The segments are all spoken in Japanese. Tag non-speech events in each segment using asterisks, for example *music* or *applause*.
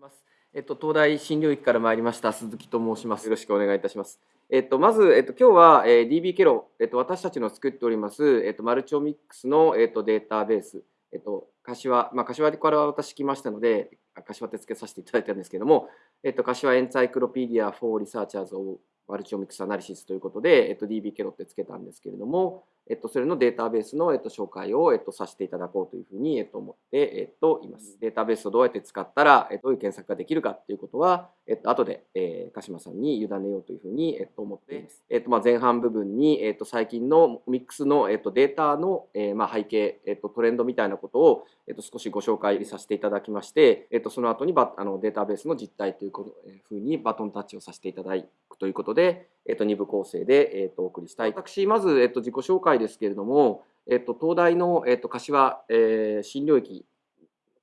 ます。えっと、東大新領域から参りました鈴木と申します。よろしくお願いいたします。えっと、まず、えっと、今日は、えー、DB ケロ、えっと、私たちの作っております、えっと、マルチオミックスの、えっと、データベース、えっと、柏、まあ、柏から私来ましたので、柏って付けさせていただいたんですけれども、えっと、 Kashiwa Encyclopedia for Researchers of Multi-Omics Analysis ということで、えっと、DB ケロってつけたんですけれども、えっと、それのデータベースの、えっと、紹介を、えっと、させていただこうというふうに、えっと、思って、えっと、います。データベースをどうやって使ったら、えっと、どういう検索ができるかっていうことは、えっと、後で、えー、鹿島さんに委ねようというふうに、えっと、思っています。えっと、まあ、前半部分に、えっと、最近のオミックスの、えっと、データの、えー、まあ、背景、えっと、トレンドみたいなことを、えっと、少しご紹介させていただきまして、えっと、その後にバあのデータベースの実態ということ、えー、ふうにバトンタッチをさせていただくということで、えっと、2部構成で、えっと、お送りしたい。私、まず、えっと、自己紹介ですけれども、えっと、東大の、えっと、柏、えー、新領域、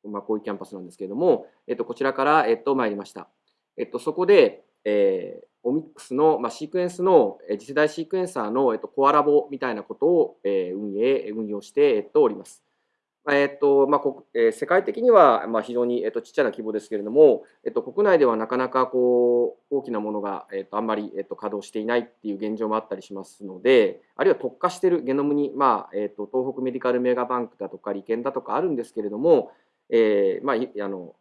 まあ、こういうキャンパスなんですけれども、えっと、こちらから、えっと、参りました。えっと、そこで、えー、オミックスの、まあ、シークエンスの、え次世代シークエンサーの、えっと、コアラボみたいなことを、えー、運営、運用して、えっと、おります。えっとまあえー、世界的には、まあ、非常に、えっと、ちっちゃな規模ですけれども、えっと、国内ではなかなかこう大きなものが、えっと、あんまり、えっと、稼働していないっていう現状もあったりしますのであるいは特化しているゲノムに、まあえっと、東北メディカルメガバンクだとか利権だとかあるんですけれども、えーまあ、あの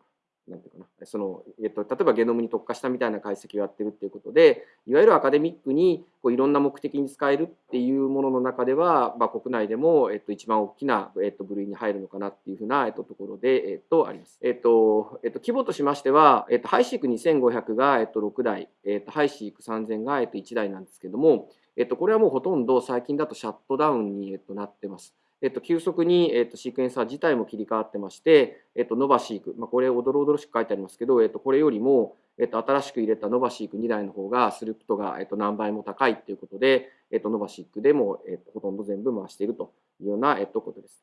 なんていうかなその、えっと、例えばゲノムに特化したみたいな解析をやってるっていうことでいわゆるアカデミックにこういろんな目的に使えるっていうものの中では、まあ、国内でも、えっと、一番大きな、えっと、部類に入るのかなっていうふうな、えっと、ところで、えっと、あります。えっとえっと、規模としましては、えっと、ハイシーク2500が、えっと、6台、えっと、ハイシーク3000が、えっと、1台なんですけども、えっと、これはもうほとんど最近だとシャットダウンに、えっと、なってます。えっと、急速に、えっと、シークエンサー自体も切り替わってまして、えっと、ノバシーク、まあ、これ、おどろおどろしく書いてありますけど、えっと、これよりも、えっと、新しく入れたノバシーク2台の方が、スループトが、えっと、何倍も高いということで、えっと、ノバシークでも、えっと、ほとんど全部回しているというような、えっと、ことです。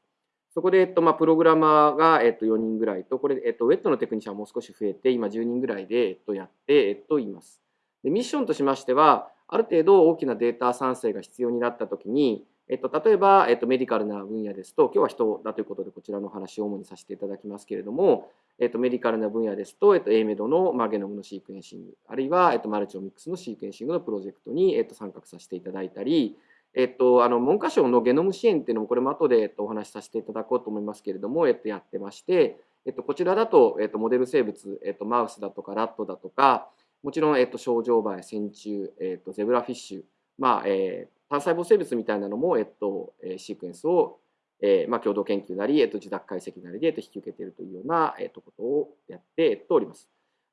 そこで、えっとまあ、プログラマーが、えっと、4人ぐらいと、これ、えっと、ウェットのテクニシャンもう少し増えて、今10人ぐらいで、えっと、やって、えっと、います。でミッションとしましては、ある程度大きなデータ産生が必要になったときに、えっと、例えば、えっと、メディカルな分野ですと、今日は人だということで、こちらの話を主にさせていただきますけれども、えっと、メディカルな分野ですと、えっと、AMED の、まあ、ゲノムのシークエンシング、あるいは、えっと、マルチオミックスのシークエンシングのプロジェクトに、えっと、参画させていただいたり、えっと、あの文科省のゲノム支援っていうのも、これも後で、えっと、お話しさせていただこうと思いますけれども、えっと、やってまして、えっと、こちらだと、えっと、モデル生物、えっと、マウスだとかラットだとか、もちろん、えっと、症状バエ、線虫、えっと、ゼブラフィッシュ、まあ、えー、単細胞生物みたいなのも、えっと、シークエンスを、えーまあ、共同研究なり、えっと、自宅解析なりで、えっと、引き受けているというような、えっと、ことをやって、えっと、おります。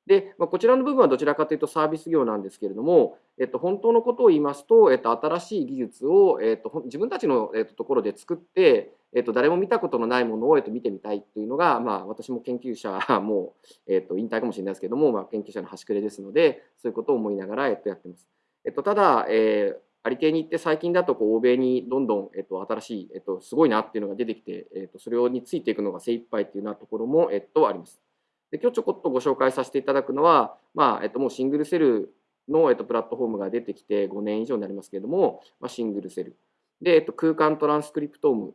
で、まあ、こちらの部分はどちらかというとサービス業なんですけれども、えっと、本当のことを言いますと、えっと、新しい技術を、えっと、自分たちの、えっと、ところで作って、えっと、誰も見たことのないものを、えっと、見てみたいというのが、まあ、私も研究者 *laughs* も、えっと、引退かもしれないですけども、まあ、研究者の端くれですので、そういうことを思いながら、えっと、やってます。えっと、ただ、えーありていに行って最近だとこう欧米にどんどん、えっと、新しい、えっと、すごいなっていうのが出てきて、えっと、それについていくのが精一杯っていうようなところも、えっと、あります。で今日ちょこっとご紹介させていただくのは、まあえっと、もうシングルセルの、えっと、プラットフォームが出てきて5年以上になりますけれども、まあ、シングルセル。で、えっと、空間トランスクリプトーム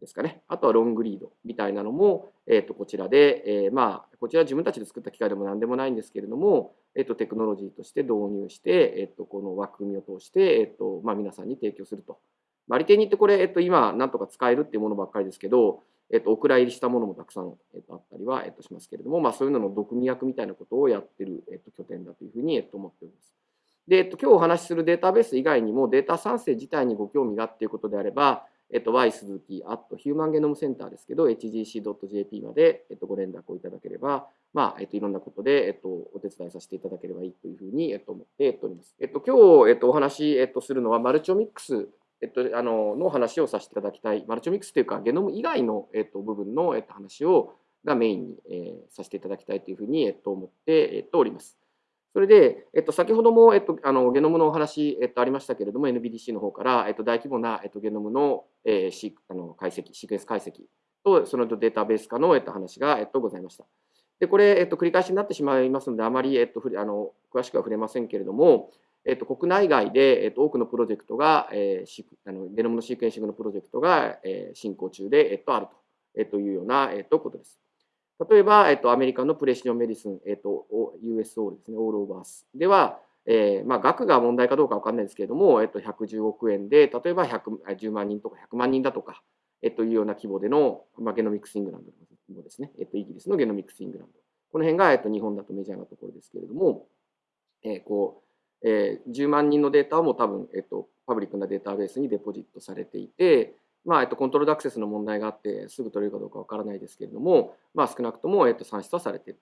ですかね。あとはロングリードみたいなのも、えっと、こちらで、えー、まあ、こちら自分たちで作った機械でも何でもないんですけれども、えっと、テクノロジーとして導入して、えっと、この枠組みを通して、えっとまあ、皆さんに提供すると。まあ、利点にってこれ、えっと、今、なんとか使えるっていうものばっかりですけど、えっと、お蔵入りしたものもたくさん、えっと、あったりは、えっと、しますけれども、まあ、そういうのの毒味役みたいなことをやってる、えっと、拠点だというふうに、えっと、思っております。で、えっと、今日お話しするデータベース以外にも、データ産生自体にご興味がっていうことであれば、えっと、Y 鈴木、あとヒューマンゲノムセンターですけど、hgc.jp まで、えっと、ご連絡をいただければ、まあ、えっと、いろんなことで、えっと、お手伝いさせていただければいいというふうに、えっと、思っております。えっと、今日、えっと、お話、えっと、するのは、マルチオミックス、えっと、あの、の話をさせていただきたい。マルチオミックスというか、ゲノム以外の、えっと、部分の、えっと、話を、がメインに、えー、させていただきたいというふうに、えっと、思って、えっと、おります。それで、えっと、先ほども、えっと、あのゲノムのお話、えっと、ありましたけれども、NBDC の方から、えっと、大規模な、えっと、ゲノムの,、えー、シあの解析、シークエンス解析と、そのデータベース化の、えっと、話が、えっと、ございました。で、これ、えっと、繰り返しになってしまいますので、あまり、えっと、あの詳しくは触れませんけれども、えっと、国内外で、えっと、多くのプロジェクトが、えー、あのゲノムのシークエンシングのプロジェクトが、えー、進行中で、えっと、あると、えっと、いうような、えっと、ことです。例えば、えっと、アメリカの Precision Medicine、えっと、 US のですね、 All of Us では、えーまあ、額が問題かどうか分かんないですけれども、えっと、110億円で、例えば10万人とか100万人だとか、えっと、いうような規模での、まあ、ゲノミックスイングランドのですね、えっと、イギリスのゲノミックスイングランド。この辺が、えっと、日本だとメジャーなところですけれども、えー、こう、えー、10万人のデータも多分、えっと、パブリックなデータベースにデポジットされていて、まあ、えっと、コントロールアクセスの問題があって、すぐ取れるかどうかわからないですけれども、まあ、少なくとも、えっと、算出はされている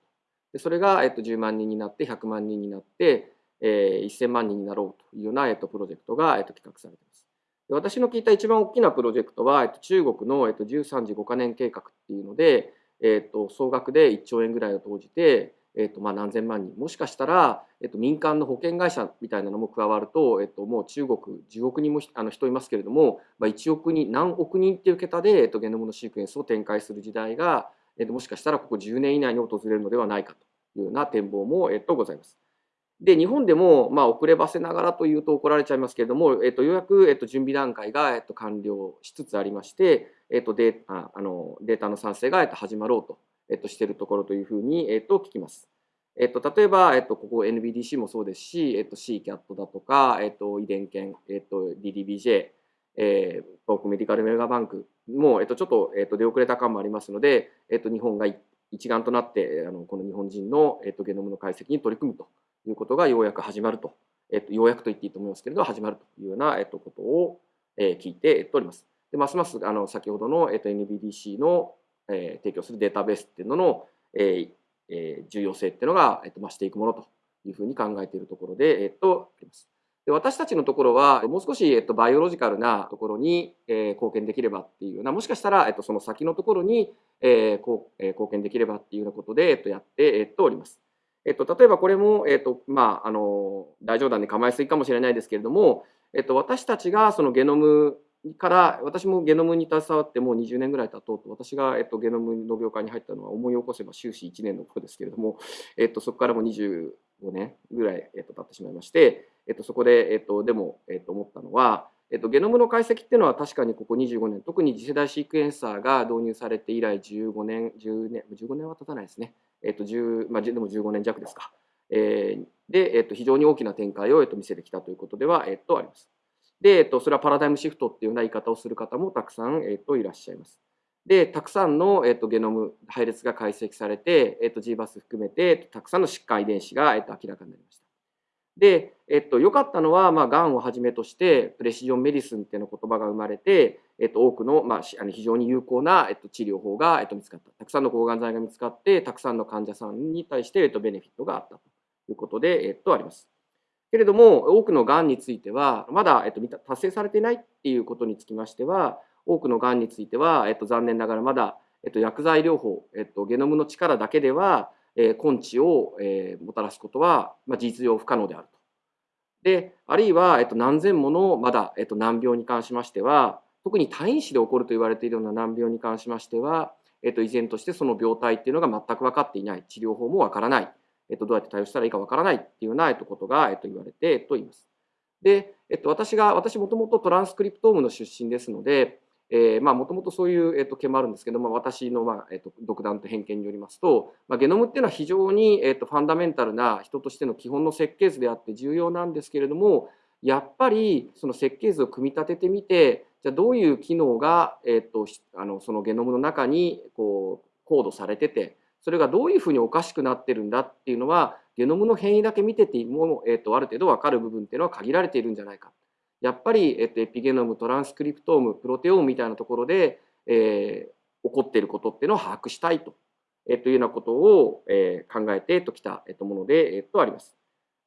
でそれが、えっと、10万人になって、100万人になって、えー、1000万人になろうというような、えっと、プロジェクトが、えっと、企画されています。で私の聞いた一番大きなプロジェクトは、えっと、中国の、えっと、13時5カ年計画っていうので、えっと、総額で1兆円ぐらいを投じて、えっとまあ、何千万人もしかしたら、えっと、民間の保険会社みたいなのも加わると、えっと、もう中国10億人もあの人いますけれども、まあ、1億人何億人っていう桁で、えっと、ゲノムのシークエンスを展開する時代が、えっと、もしかしたらここ10年以内に訪れるのではないかというような展望も、えっと、ございます。で日本でも、まあ、遅ればせながらというと怒られちゃいますけれども、えっと、ようやく、えっと、準備段階が、えっと、完了しつつありまして、えっと、デああのデータの産生が、えっと、始まろうと、えっと、しているところというふうに、えっと、聞きます。えっと、例えば、えっと、ここ NBDC もそうですし、えっと、CCAT だとか、えっと、遺伝研、えっと、DDBJ、えー、東北メディカルメガバンクも、えっと、ちょっと、えっと、出遅れた感もありますので、えっと、日本が一丸となって、あのこの日本人の、えっと、ゲノムの解析に取り組むということがようやく始まると、えっと、ようやくと言っていいと思いますけれど、始まるというような、えっと、ことを、えー、聞いて、えっと、おります。でますますあの先ほどの、えっと、NBDC の、えー、提供するデータベースっていうのの、えー、えー、重要性っていうのが、えっと、増していくものというふうに考えているところで、えっと、あります。で私たちのところはもう少し、えっと、バイオロジカルなところに、えー、貢献できればっていうようなもしかしたら、えっと、その先のところに、えーこうえー、貢献できればっていうようなことで、えっと、やって、えっと、おります。えっと、例えばこれも、えっとまあ、あの大冗談で構えすぎかもしれないですけれども、えっと、私たちがそのゲノムから私もゲノムに携わってもう20年ぐらい経とうと私が、えっと、ゲノムの業界に入ったのは思い起こせば終始1年の頃ですけれども、えっと、そこからも25年ぐらい、えっと、経ってしまいまして、えっと、そこで、えっと、でも、えっと、思ったのは、えっと、ゲノムの解析っていうのは確かにここ25年特に次世代シークエンサーが導入されて以来15年10年15年は経たないですね、えっと1まあ、でも15年弱ですか、えー、で、えっと、非常に大きな展開を、えっと、見せてきたということでは、えっと、あります。で、えっと、それはパラダイムシフトっていうような言い方をする方もたくさん、えっと、いらっしゃいます。で、たくさんの、えっと、ゲノム配列が解析されて、えっと、GBAS 含めて、たくさんの疾患遺伝子が、えっと、明らかになりました。で、えっと、良かったのは、まあ、がんをはじめとして、プレシジョンメディスンっていうの言葉が生まれて、えっと、多くの、まあ、あの非常に有効な、えっと、治療法が、えっと、見つかった。たくさんの抗がん剤が見つかって、たくさんの患者さんに対して、えっと、ベネフィットがあったということで、えっと、あります。けれども、多くのがんについては、まだ、えっと、達成されていないっていうことにつきましては、多くのがんについては、えっと、残念ながらまだ、えっと、薬剤療法、えっと、ゲノムの力だけでは、えー、根治を、えー、もたらすことは、まあ、事実上不可能であると。で、あるいは、えっと、何千ものまだ、えっと、難病に関しましては、特に退院死で起こると言われているような難病に関しましては、えっと、依然としてその病態っていうのが全く分かっていない、治療法も分からない。えっと、どうやって対応したらいいかわからないっていうような、えっと、ことが、えっと、言われて、えっと、います。で、えっと、私が、私もともとトランスクリプトームの出身ですので、えー、まあ、もともとそういう、えっと、件もあるんですけど、まあ、私の、まあ、えっと、独断と偏見によりますと、まあ、ゲノムっていうのは非常に、えっと、ファンダメンタルな人としての基本の設計図であって重要なんですけれども、やっぱりその設計図を組み立ててみて、じゃあどういう機能が、えっと、あのそのゲノムの中にこうコードされてて、それがどういうふうにおかしくなってるんだっていうのはゲノムの変異だけ見てても、えー、とある程度分かる部分っていうのは限られているんじゃないか。やっぱり、えー、とエピゲノムトランスクリプトームプロテオームみたいなところで、えー、起こっていることっていうのを把握したいと,、えー、というようなことを、えー、考えてときた、えー、ともので、えー、とあります。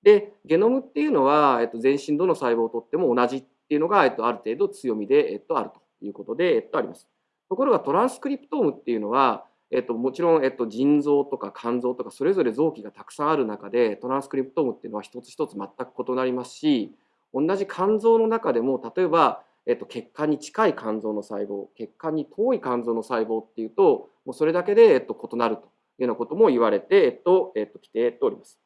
でゲノムっていうのは、えー、と全身どの細胞をとっても同じっていうのが、えー、とある程度強みで、えー、とあるということで、えー、とあります。ところがトランスクリプトームっていうのはえっと、もちろん、えっと、腎臓とか肝臓とかそれぞれ臓器がたくさんある中でトランスクリプトームっていうのは一つ一つ全く異なりますし同じ肝臓の中でも例えば、えっと、血管に近い肝臓の細胞血管に遠い肝臓の細胞っていうともうそれだけで、えっと、異なるというようなことも言われて、えっとえっと、きております。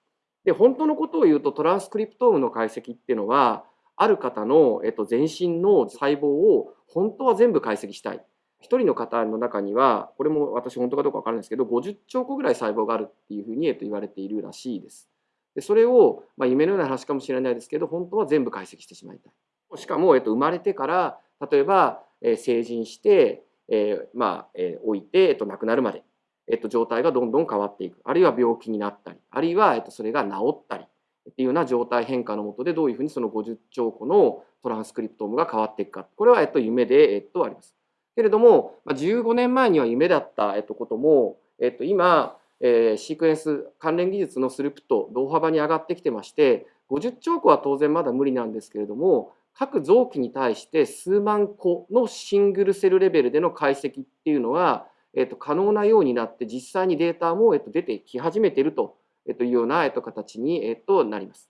で本当のことを言うとトランスクリプトームの解析っていうのはある方の、えっと、全身の細胞を本当は全部解析したい。1人の方の中にはこれも私本当かどうか分からないですけど50兆個ぐらい細胞があるっていうふうに、言われているらしいです。でそれを、まあ、夢のような話かもしれないですけど本当は全部解析してしまいたい。しかも、えっと、生まれてから例えば、えー、成人して、えー、まあ、えー、置いて、えっと、亡くなるまで、えっと、状態がどんどん変わっていくあるいは病気になったりあるいは、えっと、それが治ったりっていうような状態変化のもとでどういうふうにその50兆個のトランスクリプトームが変わっていくかこれは、えっと、夢で、えっと、あります。けれども、15年前には夢だった、えっと、ことも、えっと、今、えー、シークエンス関連技術のスループト同幅に上がってきてまして50兆個は当然まだ無理なんですけれども各臓器に対して数万個のシングルセルレベルでの解析っていうのは、えっと、可能なようになって実際にデータも、えっと、出てき始めていると,、えっと、いうような、えっと、形に、えっと、なります。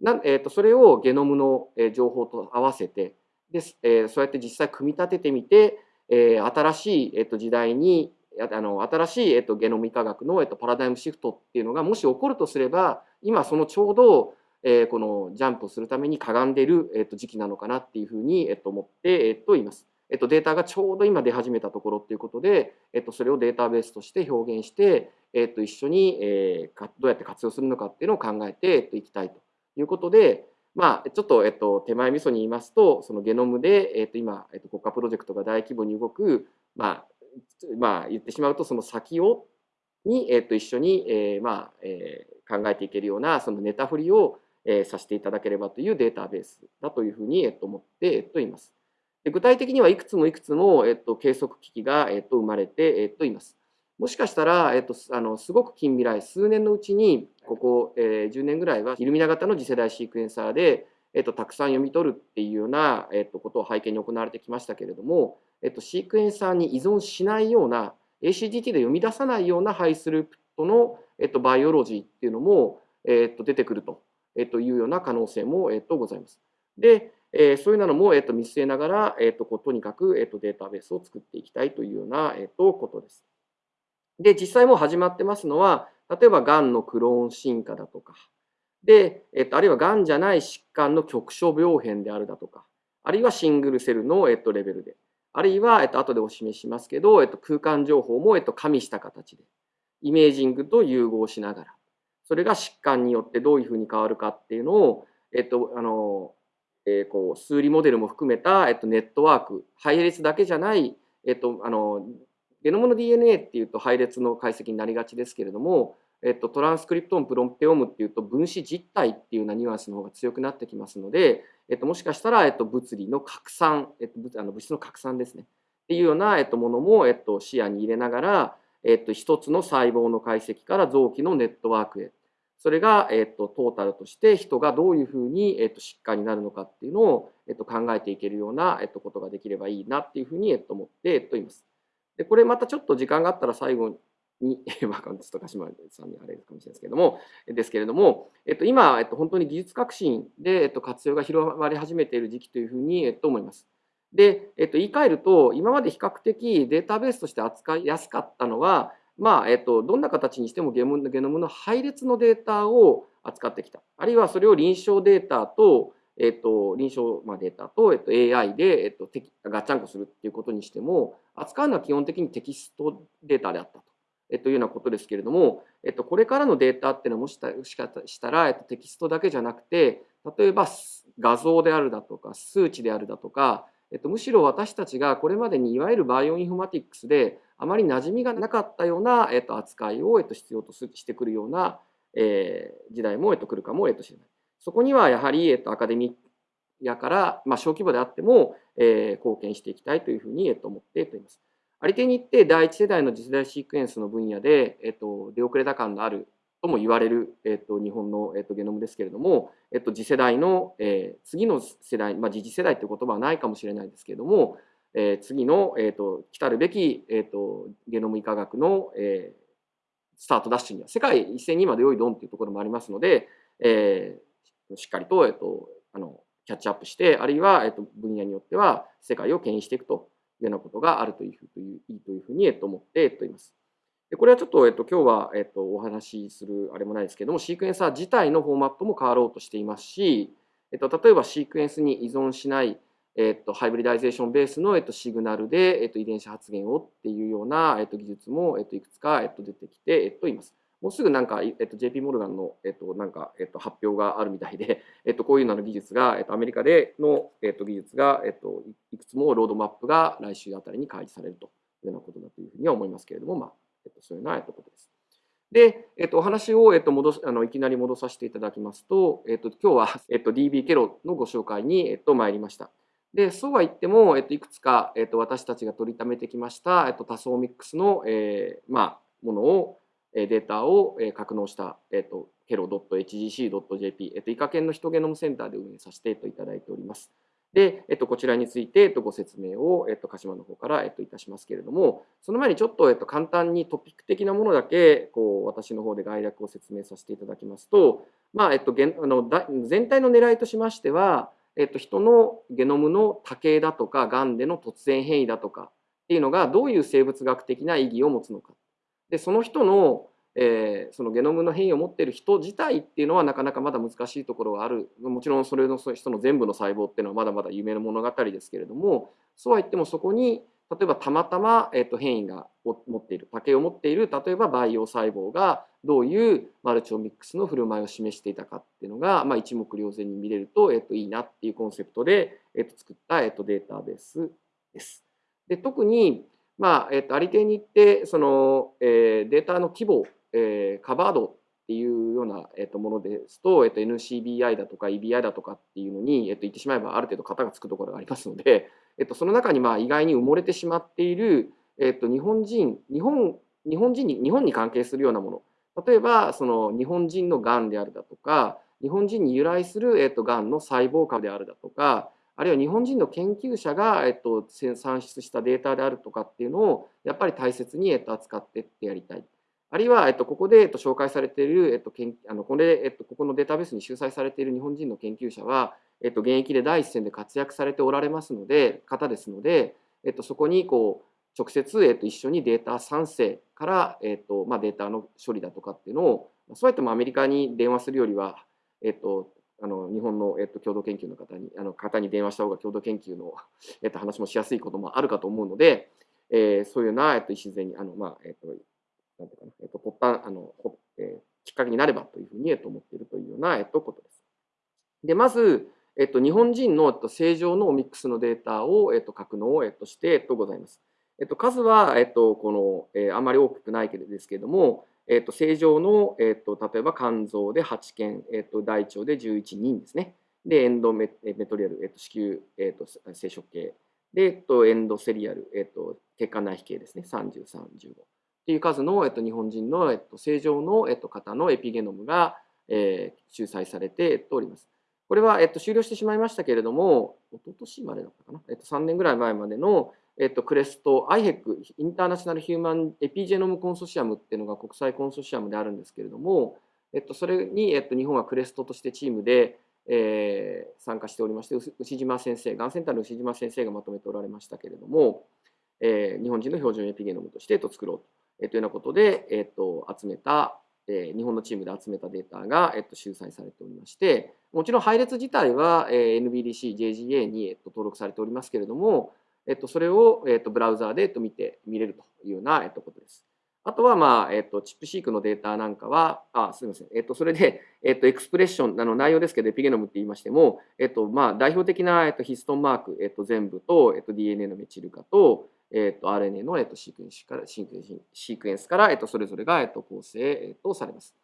なえっと、それをゲノムの情報と合わせてで、えー、そうやって実際組み立ててみてえー、新しい、えっと、時代にあの新しい、えっと、ゲノム医科学の、えっと、パラダイムシフトっていうのがもし起こるとすれば今そのちょうど、えー、このジャンプするためにかがんでる、えっと、時期なのかなっていうふうに、えっと、思って、えっと、言います。えっと、データがちょうど今出始めたところっていうことで、えっと、それをデータベースとして表現して、えっと、一緒に、えー、どうやって活用するのかっていうのを考えて、えっと、いきたいということで、まあ、ちょっと、えっと、手前味噌に言いますと、そのゲノムで、えっと、今、えっと、国家プロジェクトが大規模に動く、まあ、まあ、言ってしまうと、その先を、に、えっと、一緒に、えー、まあ、えー、考えていけるような、そのネタ振りを、えー、させていただければというデータベースだというふうに、えっと、思って、えっと、います。で具体的にはいくつもいくつも、えっと、計測機器が、えっと、生まれて、えっと、います。もしかしたら、えっと、あのすごく近未来、数年のうちに、ここ、えー、10年ぐらいは、イルミナ型の次世代シークエンサーで、えっと、たくさん読み取るっていうような、えっと、ことを背景に行われてきましたけれども、えっと、シークエンサーに依存しないような ACGT で読み出さないようなハイスループトの、えっと、バイオロジーっていうのも、えっと、出てくると、えっと、いうような可能性も、えっと、ございます。で、えー、そういうのも、えっと、見据えながら、えっと、とにかく、えっと、データベースを作っていきたいというような、えっと、ことです。で、実際もう始まってますのは、例えば、がんのクローン進化だとか、で、えっと、あるいはがんじゃない疾患の局所病変であるだとか、あるいはシングルセルの、えっと、レベルで、あるいは、えっと、後でお示ししますけど、えっと、空間情報も、えっと、加味した形で、イメージングと融合しながら、それが疾患によってどういうふうに変わるかっていうのを、えっと、あの、えー、こう、数理モデルも含めた、えっと、ネットワーク、配列だけじゃない、えっと、あの、ゲノムの DNA っていうと配列の解析になりがちですけれども、えっと、トランスクリプトンプロンペオムっていうと分子実体っていうようなニュアンスの方が強くなってきますので、えっと、もしかしたら、えっと、物理の拡散、えっと、あの物質の拡散ですねっていうような、えっと、ものも、えっと、視野に入れながら、えっと、一つの細胞の解析から臓器のネットワークへそれが、えっと、トータルとして人がどういうふうに、えっと、疾患になるのかっていうのを、えっと、考えていけるような、えっと、ことができればいいなっていうふうに、えっと、思って、えっと、います。でこれまたちょっと時間があったら最後に、*laughs* まあ、ちょっと鹿島さんにあれかもしれないですけれども、ですけれども、えっと、今、えっと、本当に技術革新で、えっと、活用が広まり始めている時期というふうに、えっと、思います。で、えっと、言い換えると、今まで比較的データベースとして扱いやすかったのは、まあ、えっと、どんな形にしてもゲノムの配列のデータを扱ってきた。あるいはそれを臨床データと、えっと、臨床データと、えっと、AI で、えっと、ガッチャンコするっていうことにしても、扱うのは基本的にテキストデータであったと。えっと、いうようなことですけれども、えっと、これからのデータっていうのはもしかしたら、えっと、テキストだけじゃなくて例えば画像であるだとか数値であるだとか、えっと、むしろ私たちがこれまでにいわゆるバイオインフォマティックスであまり馴染みがなかったような、えっと、扱いを、えっと、必要としてくるような、えー、時代も、えっと、来るかも、えっと、しれない。そこにはやはり、えっと、アカデミーやから、まあ、小規模であっても、えー、貢献していきたいというふうに、えっと、思っております。あり手に言って第一世代の次世代シークエンスの分野で、えっと、出遅れた感のあるとも言われる、えっと、日本の、えっと、ゲノムですけれども、えっと、次世代の、えー、次の世代、まあ、次次世代という言葉はないかもしれないですけれども、えー、次の、えっと、来たるべき、えっと、ゲノム医科学の、えー、スタートダッシュには世界一斉に今で良いドンというところもありますので、えー、しっかりと、えっと、あのキャッチアップしてあるいは、えっと、分野によっては世界を牽引していくというようなことがあるというふうといういいというふうに、えっと、思って、えっと、います。でこれはちょっと、えっと、今日は、えっと、お話しするあれもないですけども、シークエンサー自体のフォーマットも変わろうとしていますし、えっと、例えばシークエンスに依存しない、えっと、ハイブリダイゼーションベースの、えっと、シグナルで、えっと、遺伝子発現をっていうような、えっと、技術も、えっと、いくつか、えっと、出てきて、えっと、います。もうすぐなんか、えっと、JP モルガンの、えっと、なんか、えっと、発表があるみたいで、*laughs* えっと、こういうような技術が、えっと、アメリカでの、えっと、技術が、えっと、いくつもロードマップが来週あたりに開示されるというようなことだというふうには思いますけれども、まあ、えっと、そういうような、えっと、ことです。で、えっと、お話を、えっと、戻すあのいきなり戻させていただきますと、えっと、今日は、*laughs* えっと、DB ケロのご紹介に、えっと、参りました。で、そうは言っても、えっと、いくつか、えっと、私たちが取りためてきました、えっと、多層ミックスの、えー、まあ、ものを、データを格納した、えっと、kero.hgc.jp、えっと、イカ研のヒトゲノムセンターで運営させていただいております。で、えっと、こちらについて、えっと、ご説明を、えっと、鹿島の方から、えっと、いたしますけれども、その前にちょっと、えっと、簡単にトピック的なものだけ、こう、私の方で概略を説明させていただきますと、まあ、えっと、あの全体の狙いとしましては、えっと、人のゲノムの多形だとか、がんでの突然変異だとかっていうのが、どういう生物学的な意義を持つのか。で、その人のえー、そのゲノムの変異を持っている人自体っていうのはなかなかまだ難しいところがあるもちろんそれの人の全部の細胞っていうのはまだまだ夢の物語ですけれどもそうは言ってもそこに例えばたまたま、えー、と変異が持っている多形を持っている例えば培養細胞がどういうマルチオミックスの振る舞いを示していたかっていうのが、まあ、一目瞭然に見れると,、えー、といいなっていうコンセプトで、えー、と作った、えー、とデータベースです。で特にまあえー、とありていに行ってその、えー、データの規模えー、カバードっていうような、えー、とものですと、えー、と NCBI だとか EBI だとかっていうのに、えー、と言ってしまえばある程度型がつくところがありますので、*laughs* えー、とその中にまあ意外に埋もれてしまっている、えー、と日本人日本日本人に日本に関係するようなもの。例えばその日本人のがんであるだとか日本人に由来する、えー、とがんの細胞株であるだとかあるいは日本人の研究者が、えっと、算出したデータであるとかっていうのをやっぱり大切に、えっと、扱ってってやりたい。あるいは、えっと、ここで、えっと、紹介されている、えっと、あのこれ、えっと、ここのデータベースに集載されている日本人の研究者は、えっと、現役で第一線で活躍されておられますので、方ですので、えっと、そこにこう直接、えっと、一緒にデータ産生から、えっとまあ、データの処理だとかっていうのを、そうやってもアメリカに電話するよりは、えっと、あの日本の、えっと、共同研究の方にあの方に電話した方が共同研究の、*laughs* えっと、話もしやすいこともあるかと思うので、えー、そういうな、えっと、礎にあの、まあえっと、なんていうかな、えっと、発端、あの、えー、きっかけになればというふうに、えっと、思っているというような、えっと、ことです。で、まず、えっと、日本人の、えっと、正常のオミックスのデータを、えっと、格納、えっと、して、えっと、ございます。えっと、数は、えっと、この、えー、あまり多くないけれどですけれども、えっと、正常の、えっと、例えば肝臓で8件、えっと、大腸で11人ですね。で、エンドメメトリアル、えっと、子宮、えっと、生殖系。で、えっと、エンドセリアル、えっと、血管内皮系ですね。33、15。っていう数の、えっと、日本人の、えっと、正常の、えっと、方のエピゲノムが、えー、集載されて、えっと、おります。これは、えっと、終了してしまいましたけれども、一昨年までだったかな、えっと、3年ぐらい前までの、えっと、クレスト、IHEC、インターナショナル・ヒューマン・エピジェノム・コンソシアムっていうのが国際コンソシアムであるんですけれども、えっと、それに、えっと、日本はクレストとしてチームで、えー、参加しておりまして、牛島先生、がんセンターの牛島先生がまとめておられましたけれども、えー、日本人の標準エピゲノムとして、えっと、作ろうと。えというようなことで、えっと、集めた、え日本のチームで集めたデータが、えっと、集載されておりまして、もちろん配列自体は、えー NBDC、JGA に、えっと、登録されておりますけれども、えっと、それを、えっと、ブラウザーで、えっと、見て、見れるというような、えっと、ことです。あとは、まあ、えっと、チップシークのデータなんかは、あ、すみません。えっと、それで、*laughs* えっと、エクスプレッション、あの、内容ですけど、エピゲノムって言いましても、えっと、まあ、代表的な、えっと、ヒストンマーク、えっと、全部と、えっと、DNA のメチル化と、えっと、RNA の、えっと、シークエンスから、シークエンスシークエンスから、えっと、それぞれが、えっと、構成、えっと、されます。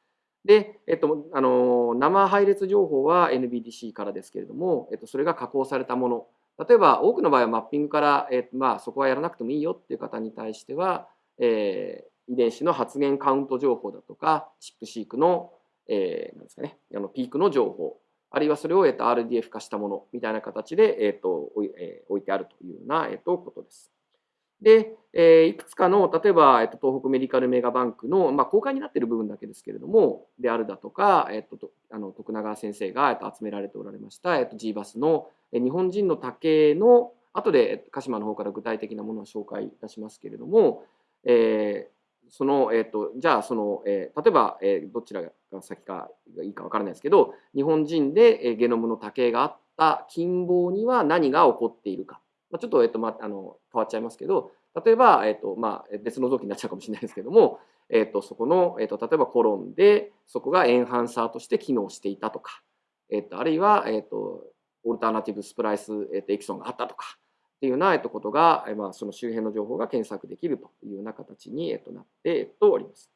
で、えっと、あの、生配列情報は NBDC からですけれども、えっと、それが加工されたもの。例えば、多くの場合はマッピングから、えっと、まあ、そこはやらなくてもいいよっていう方に対しては、えー、遺伝子の発現カウント情報だとか、チップシークの、えー、なんですかね、あのピークの情報、あるいはそれを、えっと、RDF 化したものみたいな形で、えっと、えー、置いてあるというような、えっと、ことです。で、えー、いくつかの、例えば、えっと、東北メディカルメガバンクの、まあ、公開になっている部分だけですけれども、であるだとか、えっと、とあの徳永先生が、えっと、集められておられました、えっと、GBAS の、え日本人の多形の、後で鹿島の方から具体的なものを紹介いたしますけれども、えー、その、えっと、じゃあ、その、えー、例えば、えー、どちらが先かいいかわからないですけど、日本人で、えー、ゲノムの多形があった近傍には何が起こっているか、まあ、ちょっと、えっとまあ、あの変わっちゃいますけど例えば、えっとまあ、別の臓器になっちゃうかもしれないですけども、えっと、そこの、えっと、例えばコロンでそこがエンハンサーとして機能していたとか、えっと、あるいは、えっと、オルタナティブスプライス、えっと、エキソンがあったとかっていうような、えっと、ことが、まあ、その周辺の情報が検索できるというような形に、えっと、なって、えっと、おります。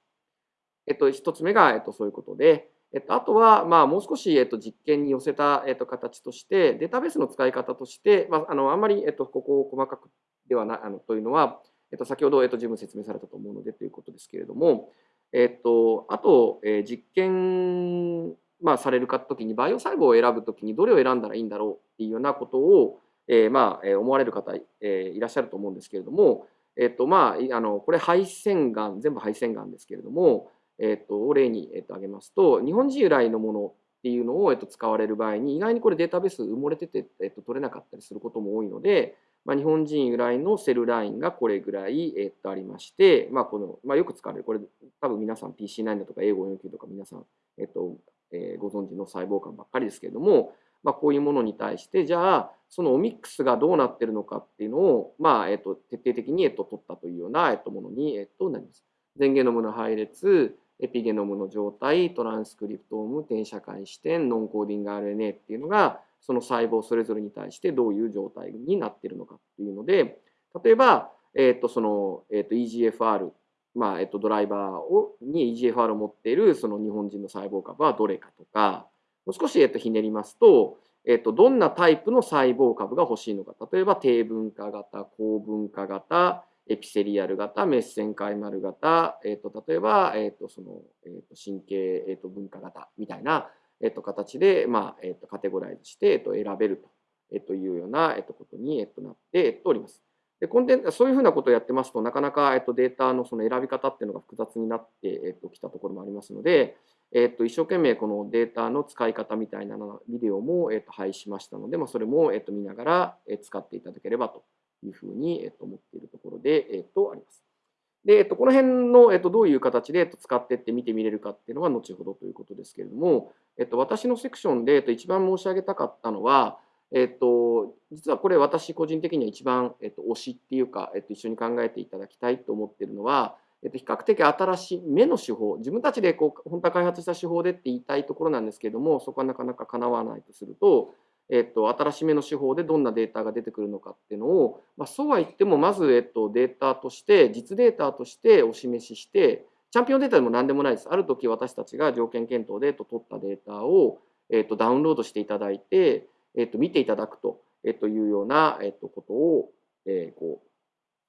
えっと、一つ目が、えっと、そういうことで、えっと、あとは、まあ、もう少し、えっと、実験に寄せた、えっと、形として、データベースの使い方として、まあ、あのあんまり、えっと、ここを細かくではなあのというのは、えっと、先ほど、えっと、十分説明されたと思うのでということですけれども、えっと、あと、えー、実験、まあ、されるかときに、バイオ細胞を選ぶときにどれを選んだらいいんだろうっていうようなことを、えー、まあ、思われる方、えー、いらっしゃると思うんですけれども、えっと、まあ、あの、これ、肺腺がん、全部肺腺がんですけれども、えっと、例に、えっと、挙げますと、日本人由来のものっていうのを、えっと、使われる場合に、意外にこれデータベース埋もれてて、えっと、取れなかったりすることも多いので、まあ、日本人由来のセルラインがこれぐらい、えっと、ありまして、まあ、この、まあ、よく使われる、これ、多分皆さん PC9 だとか A549 とか皆さん、えっと、えー、ご存知の細胞間ばっかりですけれども、まあ、こういうものに対して、じゃあ、そのオミックスがどうなってるのかっていうのを、まあ、えっと、徹底的に、えっと、取ったというような、えっと、ものに、えっと、なります。前ゲノムの配列、エピゲノムの状態、トランスクリプトーム、転写開視点、ノンコーディング RNA っていうのが、その細胞それぞれに対してどういう状態になっているのかっていうので、例えば、えっ、ー、と、その、えっ、ー、と、EGFR、まあ、えっ、ー、と、ドライバーを、に EGFR を持っているその日本人の細胞株はどれかとか、もう少し、えっと、ひねりますと、えっと、どんなタイプの細胞株が欲しいのか。例えば、低分化型、高分化型、エピセリアル型、メッセンカイマル型、えっと、例えば、えっと、その、えっと、神経、えっと、分化型みたいな、えっと、形で、まあ、えっと、カテゴライズして、えっと、選べると、えっと、いうような、えっと、ことに、えっと、なって、おります。で、コンテンツ、そういうふうなことをやってますと、なかなか、えっと、データのその選び方っていうのが複雑になって、えっと、きたところもありますので、えっと、一生懸命このデータの使い方みたいなビデオも、えっと、配しましたので、まあ、それも、えっと、見ながら、え使っていただければというふうに、えっと、思っているところで、えっと、あります。で、えっと、この辺の、えっと、どういう形で、えっと、使っていって見てみれるかっていうのは後ほどということですけれども、えっと、私のセクションで、えっと、一番申し上げたかったのは、えっと、実はこれ私個人的には一番、えっと、推しっていうか、えっと、一緒に考えていただきたいと思ってるのは、えっと、比較的新しい目の手法、自分たちでこう本当は開発した手法でって言いたいところなんですけれども、そこはなかなか叶わないとすると、えっと、新しめの手法でどんなデータが出てくるのかっていうのを、まあ、そうは言ってもまず、えっと、データとして実データとしてお示ししてチャンピオンデータでも何でもないですある時私たちが条件検討で、えっと、取ったデータを、えっと、ダウンロードしていただいて、えっと、見ていただくと、えっと、いうような、えっと、ことを、えー、こ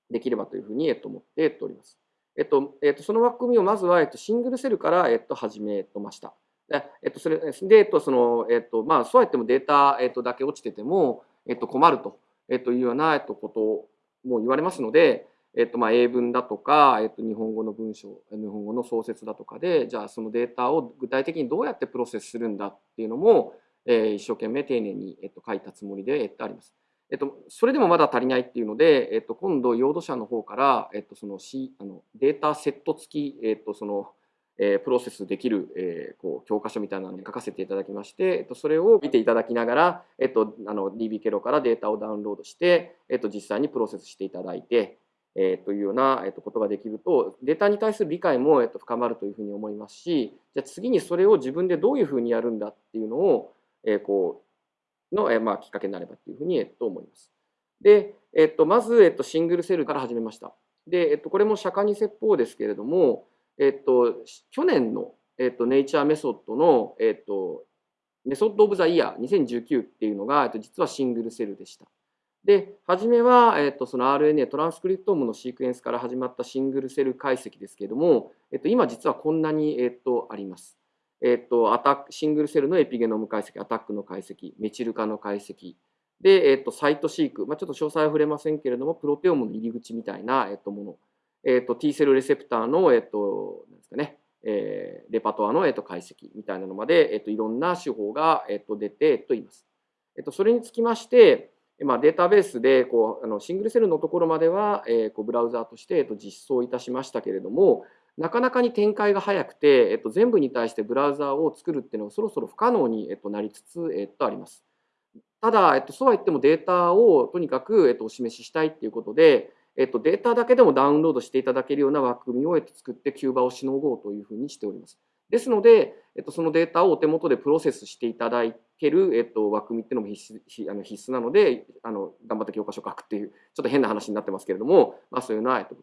うできればというふうに、えっと、思っております。えっとえっと、その枠組みをまずは、えっと、シングルセルから、えっと、始めました。えっと、それで、えっと、その、えっと、まあ、そうやってもデータ、えっと、だけ落ちてても、えっと、困ると、えっと、いうような、えっと、ことも言われますので、えっと、まあ、英文だとか、えっと、日本語の文章、日本語の創設だとかで、じゃあ、そのデータを具体的にどうやってプロセスするんだっていうのも、えー、一生懸命丁寧に、えっと、書いたつもりで、えっと、あります。えっと、それでもまだ足りないっていうので、えっと、今度、用土者の方から、えっと、その、C、あのデータセット付き、えっと、その、えプロセスできる、えこう教科書みたいなのに書かせていただきまして、えっと、それを見ていただきながら、えっと、あの DB ケロからデータをダウンロードして、えっと、実際にプロセスしていただいて、えー、というような、えっと、ことができると、データに対する理解も、えっと、深まるというふうに思いますし、じゃ次にそれを自分でどういうふうにやるんだっていうのを、えー、こうの、えー、まあ、きっかけになればというふうに、えっと、思います。で、えっと、まず、えっと、シングルセルから始めました。で、えっと、これも釈迦に説法ですけれども、えっと、去年の、えっと、ネイチャーメソッドの、えっと、メソッドオブザイヤー2019っていうのが、えっと、実はシングルセルでした。で、初めは、えっと、その RNA トランスクリプトームのシークエンスから始まったシングルセル解析ですけれども、えっと、今実はこんなに、えっと、あります。えっと、アタック、シングルセルのエピゲノム解析、アタックの解析、メチル化の解析、で、えっと、サイトシーク、まあ、ちょっと詳細は触れませんけれども、プロテオムの入り口みたいな、えっと、もの、えっと、T セルレセプターの、えっと、なんですかね、えー、レパトアの、えっと、解析みたいなのまで、えっと、いろんな手法が、えっと、出て、えっと、います。えっと、それにつきまして、まあ、データベースでこうあのシングルセルのところまでは、えー、こうブラウザーとして、えっと、実装いたしましたけれども、なかなかに展開が早くて、えっと、全部に対してブラウザーを作るっていうのがそろそろ不可能に、えっと、なりつつ、えっと、あります。ただ、えっと、そうは言ってもデータをとにかく、えっと、お示ししたいっていうことで、えっと、データだけでもダウンロードしていただけるような枠組みを、えっと、作ってキューバをしのごうというふうにしております。ですので、えっと、そのデータをお手元でプロセスしていただける、えっと、枠組みっていうのも必須あの必須なのであの頑張って教科書書くっていうちょっと変な話になってますけれども、まあ、そういうのは、えっと、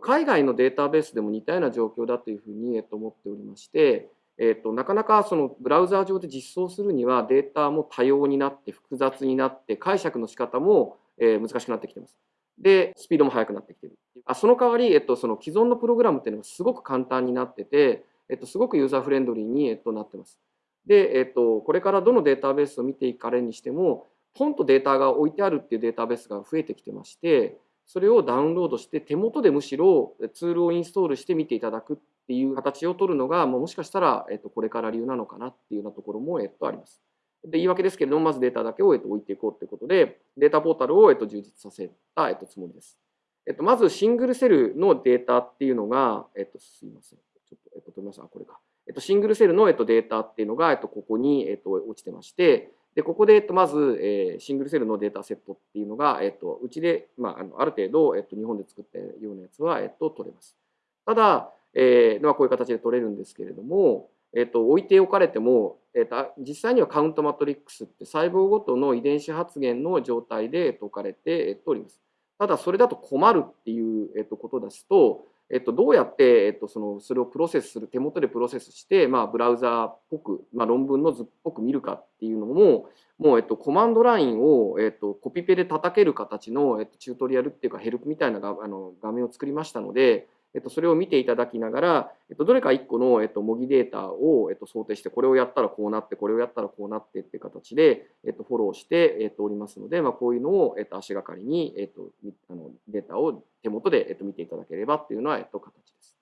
海外のデータベースでも似たような状況だというふうに、えっと、思っておりまして、えっと、なかなかそのブラウザー上で実装するにはデータも多様になって複雑になって解釈の仕方も、えー、難しくなってきてます。で、スピードも速くなってきてる。あその代わり、えっと、その既存のプログラムっていうのがすごく簡単になってて、えっと、すごくユーザーフレンドリーに、えっと、なってます。で、えっと、これからどのデータベースを見ていかれにしても、ポンとデータが置いてあるっていうデータベースが増えてきてまして、それをダウンロードして手元でむしろツールをインストールして見ていただくっていう形を取るのが、もしかしたら、えっと、これから流なのかなっていうようなところも、えっと、あります。で言い訳ですけれども、まずデータだけを、えっと、置いていこうということで、データポータルを、えっと、充実させた、えっと、つもりです。えっと、まずシングルセルのデータっていうのが、えっと、すいません。ちょっと、えっと、取りました。これか。えっと、シングルセルの、えっと、データっていうのが、えっと、ここに、えっと、落ちてまして、で、ここで、えっと、まず、えー、シングルセルのデータセットっていうのが、えっと、うちで、まあ、あのある程度、えっと、日本で作ったようなやつは、えっと、取れます。ただ、えー、まあ、こういう形で取れるんですけれども、えっと、置いておかれても、えっと、実際にはカウントマトリックスって細胞ごとの遺伝子発現の状態で、えっと、置かれて、えっと、おります。ただ、それだと困るっていう、えっと、ことですと、えっと、どうやって、えっと、そのそれをプロセスする手元でプロセスして、まあ、ブラウザーっぽく、まあ、論文の図っぽく見るかっていうのももう、えっと、コマンドラインを、えっと、コピペで叩ける形の、えっと、チュートリアルっていうかヘルプみたいながあの画面を作りましたので、えっと、それを見ていただきながら、えっと、どれか1個の、えっと、模擬データを、えっと、想定して、これをやったらこうなって、これをやったらこうなってっていう形で、えっと、フォローして、えっと、おりますので、まあ、こういうのを、えっと、足がかりに、えっと、あのデータを手元で、えっと、見ていただければっていうのは、えっと、形です。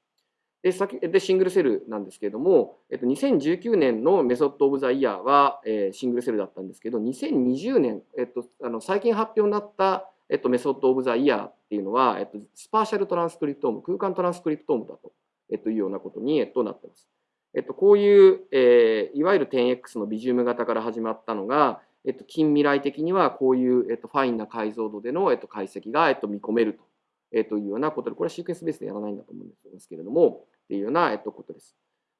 で先で single cell なんですけれども、えっと、2019年の Method of the Year は、えー、 single cell だったんですけど、2020年、えっと、あの最近発表になったえっと、 Method of the Year っていうのは、えっと、スパーシャルトランスクリプトーム、空間トランスクリプトームだと、えっと、いうようなことに、えっと、なってます。えっと、こういう、えー、いわゆる 10X のビジューム型から始まったのが、えっと、近未来的にはこういう、えっと、ファインな解像度での、えっと、解析が、えっと、見込めると、えっと、いうようなことで、これはシークエンスベースでやらないんだと思うんですけれども、っていうような、えっと、ことです。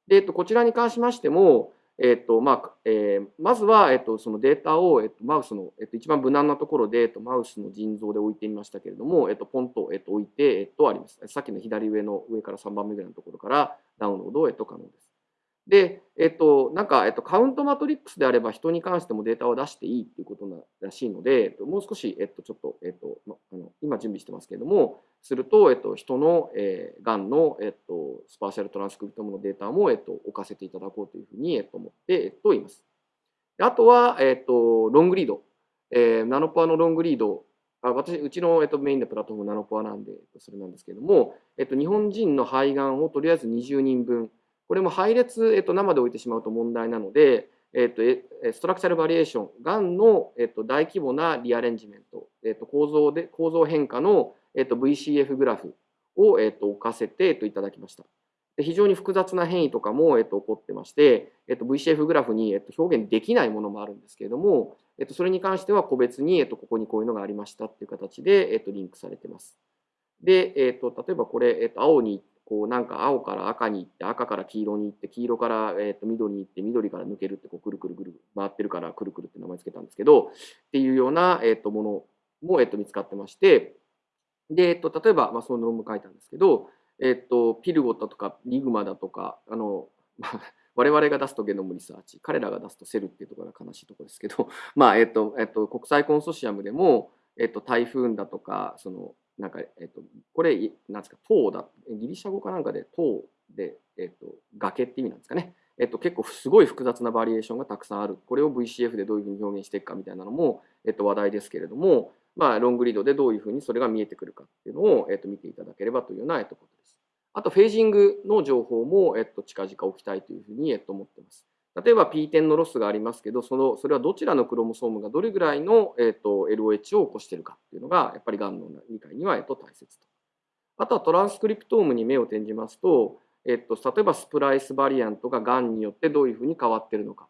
で、えっと、こちらに関しましても、えっとまあえー、まずは、えっと、そのデータを、えっと、マウスの、えっと、一番無難なところで、えっと、マウスの腎臓で置いてみましたけれども、えっと、ポンと、えっと、置いて、えっと、あります。さっきの左上の上から3番目ぐらいのところからダウンロード、えっと、可能です。で、えっと、なんか、えっと、カウントマトリックスであれば人に関してもデータを出していいっていうことならしいので、もう少し、えっと、ちょっと、えっと、ま、あの今準備してますけれども、すると、えっと、人の、えー、がんの、えっと、スパーシャルトランスクリプトムのデータも、えっと、置かせていただこうというふうに、えっと、思って、えっと、います。あとは、えっと、ロングリード。えー、ナノポアのロングリードあ私、うちの、えっと、メインのプラットフォームナノポアなんで、それなんですけれども、えっと、日本人の肺がんをとりあえず20人分、これも配列、えっと、生で置いてしまうと問題なので、えっと、ストラクチャルバリエーション、がんの、えっと、大規模なリアレンジメント、えっと、構造で構造変化の、えっと、VCF グラフを、えっと、置かせて、えっと、いただきました。で非常に複雑な変異とかも、えっと、起こってまして、えっと、VCF グラフに、えっと、表現できないものもあるんですけれども、えっと、それに関しては個別に、えっと、ここにこういうのがありましたっていう形で、えっと、リンクされてます。で、えっと、例えばこれ、えっと、青にこうなんか青から赤に行って赤から黄色に行って黄色から、えー、と緑に行って緑から抜けるってこうくるくるくる回ってるからくるくるって名前つけたんですけどっていうような、えー、とものも、えー、と見つかってましてで、えー、と例えば、まあ、その論文書いたんですけど、えー、とピルゴットとかリグマだとかあの *laughs* 我々が出すとゲノムリサーチ彼らが出すとセルっていうところが悲しいところですけど、*laughs* まあえっとえっと、国際コンソシアムでも、えっと、台風だとかそのなんか、えっと、これ、なんですか、塔だ、ギリシャ語かなんかで塔で、えっと、崖って意味なんですかね。えっと、結構すごい複雑なバリエーションがたくさんある。これを VCF でどういうふうに表現していくかみたいなのも、えっと、話題ですけれども、まあ、ロングリードでどういうふうにそれが見えてくるかっていうのを、えっと、見ていただければというような、えっと、ことです。あと、フェージングの情報も、えっと、近々置きたいというふうに、えっと、思っています。例えば P10 のロスがありますけど、そのそれはどちらのクロモソームがどれぐらいの、えーと、LOH を起こしているかっていうのが、やっぱりがんの理解には、えーと、大切と。あとはトランスクリプトームに目を転じますと、えーと、例えばスプライスバリアントががんによってどういうふうに変わっているのか。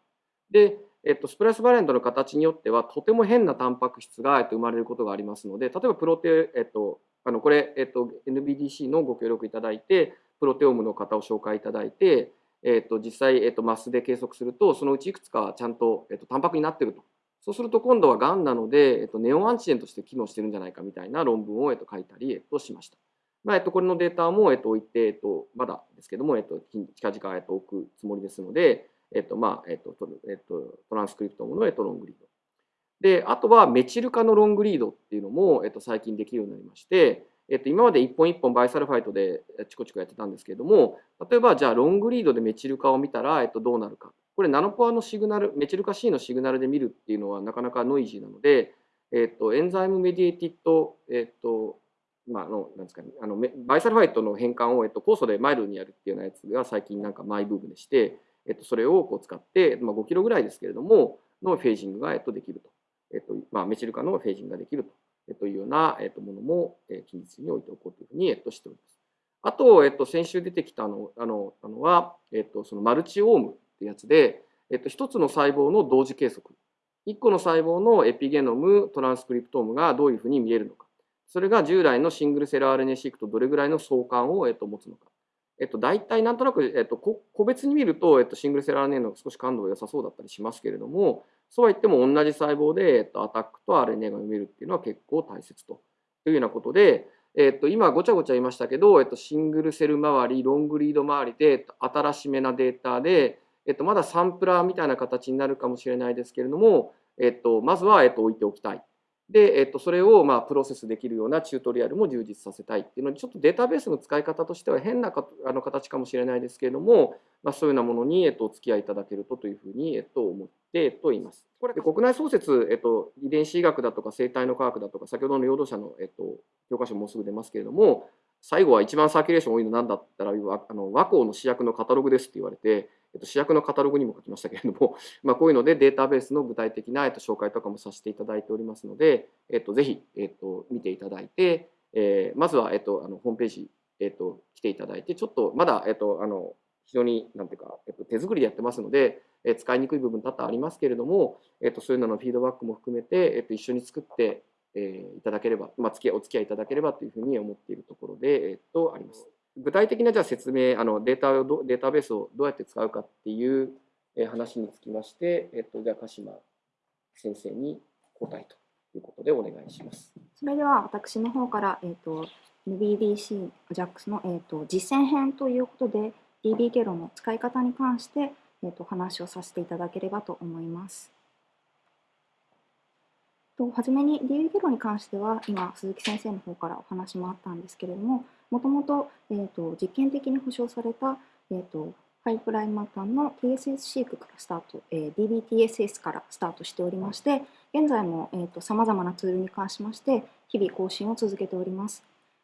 で、えっと、スプライスバリアントの形によってはとても変なタンパク質が、えっと、生まれることがありますので例えばプロテ、えっと、あのこれ、えっと、NBDC のご協力いただいてプロテオームの方を紹介いただいて、えっと、実際、えっと、マスで計測するとそのうちいくつかちゃんと、えっと、タンパクになってるとそうすると今度はがんなので、えっと、ネオンアンチジェンとして機能してるんじゃないかみたいな論文を、えっと、書いたり、えっと、しました。まあえっと、これのデータも、えっと、置いて、えっと、まだですけども、えっと、近々、えっと、置くつもりですので、えっと、まあ、えっと、トランスクリプトムの、えっと、 long read。で、あとはメチル化の long read っていうのも、えっと、最近できるようになりまして、えっと、今まで一本一本 bisulfite でチコチコやってたんですけれども、例えばじゃあ long read でメチル化を見たら、えっと、どうなるか。これナノポアのシグナル、メチル化 C のシグナルで見るっていうのはなかなかノイジーなので、えっと、 enzyme-mediated、えっと、まあ、の、なんですかね、あの、 bisulfite の変換を、えっと、酵素でマイルドにやるっていうようなやつが最近なんかマイブームでして、えっと、それをこう使って、まあ、5キロぐらいですけれども、の phasing が、えっと、できると。えっと、まあ、メチル化の phasing ができると。と、いうような、ものも、近日に置いておこうというふうに、しております。あと、えっと、先週出てきたのあのあのは、えっと、その Multiome ってやつで、えっと、一つの細胞の同時計測。一個の細胞のエピゲノム、トランスクリプトームがどういうふうに見えるのか。それが従来のシングルセル RNA シークとどれぐらいの相関を、えっと、持つのか。えっと、大体なんとなく、えっと、個別に見ると、えっと、シングルセル RNA の少し感度が良さそうだったりしますけれども、そうは言っても同じ細胞で、えっと、アタックと RNA が読めるっていうのは結構大切というようなことで、えっと、今ごちゃごちゃ言いましたけど、えっと、シングルセル周り、ロングリード周りでえっと新しめなデータで、えっと、まだサンプラーみたいな形になるかもしれないですけれども、えっと、まずは、えっと、置いておきたい。で、えっと、それをまあプロセスできるようなチュートリアルも充実させたいっていうので、ちょっとデータベースの使い方としては変なかあの形かもしれないですけれども、まあ、そういうようなものに、えっと、お付き合いいただけるとというふうに、えっと、思って、えっと、います。これで国内創設、えっと、遺伝子医学だとか生態の科学だとか、先ほどの労働者の、えっと、教科書もうすぐ出ますけれども、最後は一番サーキュレーション多いの何だったら、あの和光の主役のカタログですって言われて、えっと、主役のカタログにも書きましたけれども、*laughs* まあ、こういうのでデータベースの具体的な、えっと、紹介とかもさせていただいておりますので、えっと、ぜひ、えっと、見ていただいて、えー、まずは、えっと、あのホームページ、えっと、来ていただいて、ちょっとまだ、えっと、あの非常になんていうか、えっと、手作りでやってますので、えー、使いにくい部分多々ありますけれども、えっと、そういうののフィードバックも含めて、えっと、一緒に作って、えー、いただければ、まあ、お付き合いいただければというふうに思っているところで、えっと、あります。具体的なじゃあ説明、あのデータをデータベースをどうやって使うかっていう話につきまして、えっと、じゃあ鹿島先生に答えということでお願いします。それでは私の方から、えっと、NBDC JAX の、えっと、実践編ということで DB 経路の使い方に関して、えっと、話をさせていただければと思います。と初めに DB 経路に関しては今鈴木先生の方からお話もあったんですけれどももともと,、えーと、実験的に保証された、えーと、パイプラインマタンの TSS シークからスタート、えー、DBTSS からスタートしておりまして、現在もさまざまなツールに関しまして、日々更新を続けております。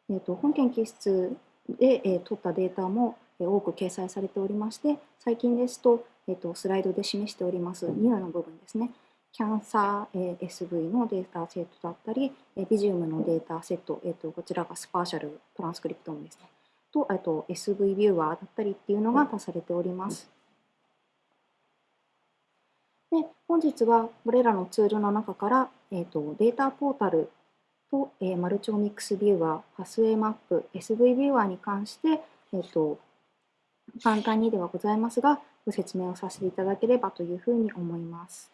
えーと、本研究室で、えー、取ったデータも、えー、多く掲載されておりまして、最近ですと、えー、とスライドで示しておりますニューの部分ですね。キャンサー SV のデータセットだったり、Visium のデータセット、えー、とこちらがスパーシャルトランスクリプトームですね。と、あと SV ビューワーだったりっていうのが足されております。で本日はこれらのツールの中から、えーと、データポータルと、えー、マルチオミックスビューワー、パスウェイマップ、SV ビューワーに関して、えーと簡単にではございますが、ご説明をさせていただければというふうに思います。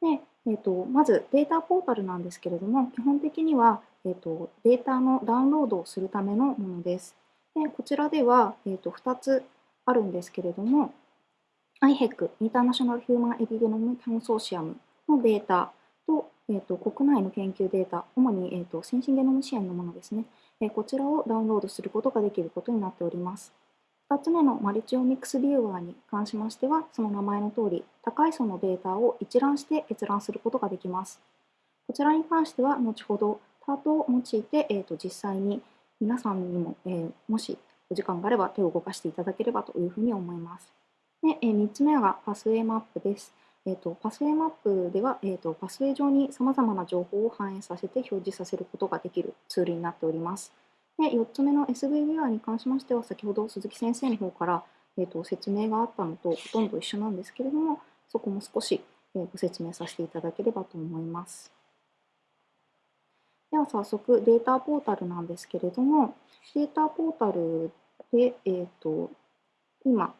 で、えーと、まずデータポータルなんですけれども、基本的には、えーと、データのダウンロードをするためのものです。でこちらでは、えーと、2つあるんですけれども、IHEC、インターナショナル・ヒューマン・エビゲノム・コンソーシアムのデータと,、えー、と国内の研究データ、主に、えー、と先進ゲノム支援のものですね、えー、こちらをダウンロードすることができることになっております。2つ目のマルチオミックスビューワーに関しましては、その名前の通り、高い層のデータを一覧して閲覧することができます。こちらに関しては、後ほどタートを用いて、えー、と実際に皆さんにも、えー、もしお時間があれば手を動かしていただければというふうに思います。でえー、3つ目がパスウェイマップです。えーと、パスウェイマップでは、えーと、パスウェイ上にさまざまな情報を反映させて表示させることができるツールになっております。で4つ目の SV ビュアに関しましては、先ほど鈴木先生の方から、えー、と説明があったのとほとんど一緒なんですけれども、そこも少し、えご説明させていただければと思います。では早速データポータルなんですけれども、データポータルで、えーと、今、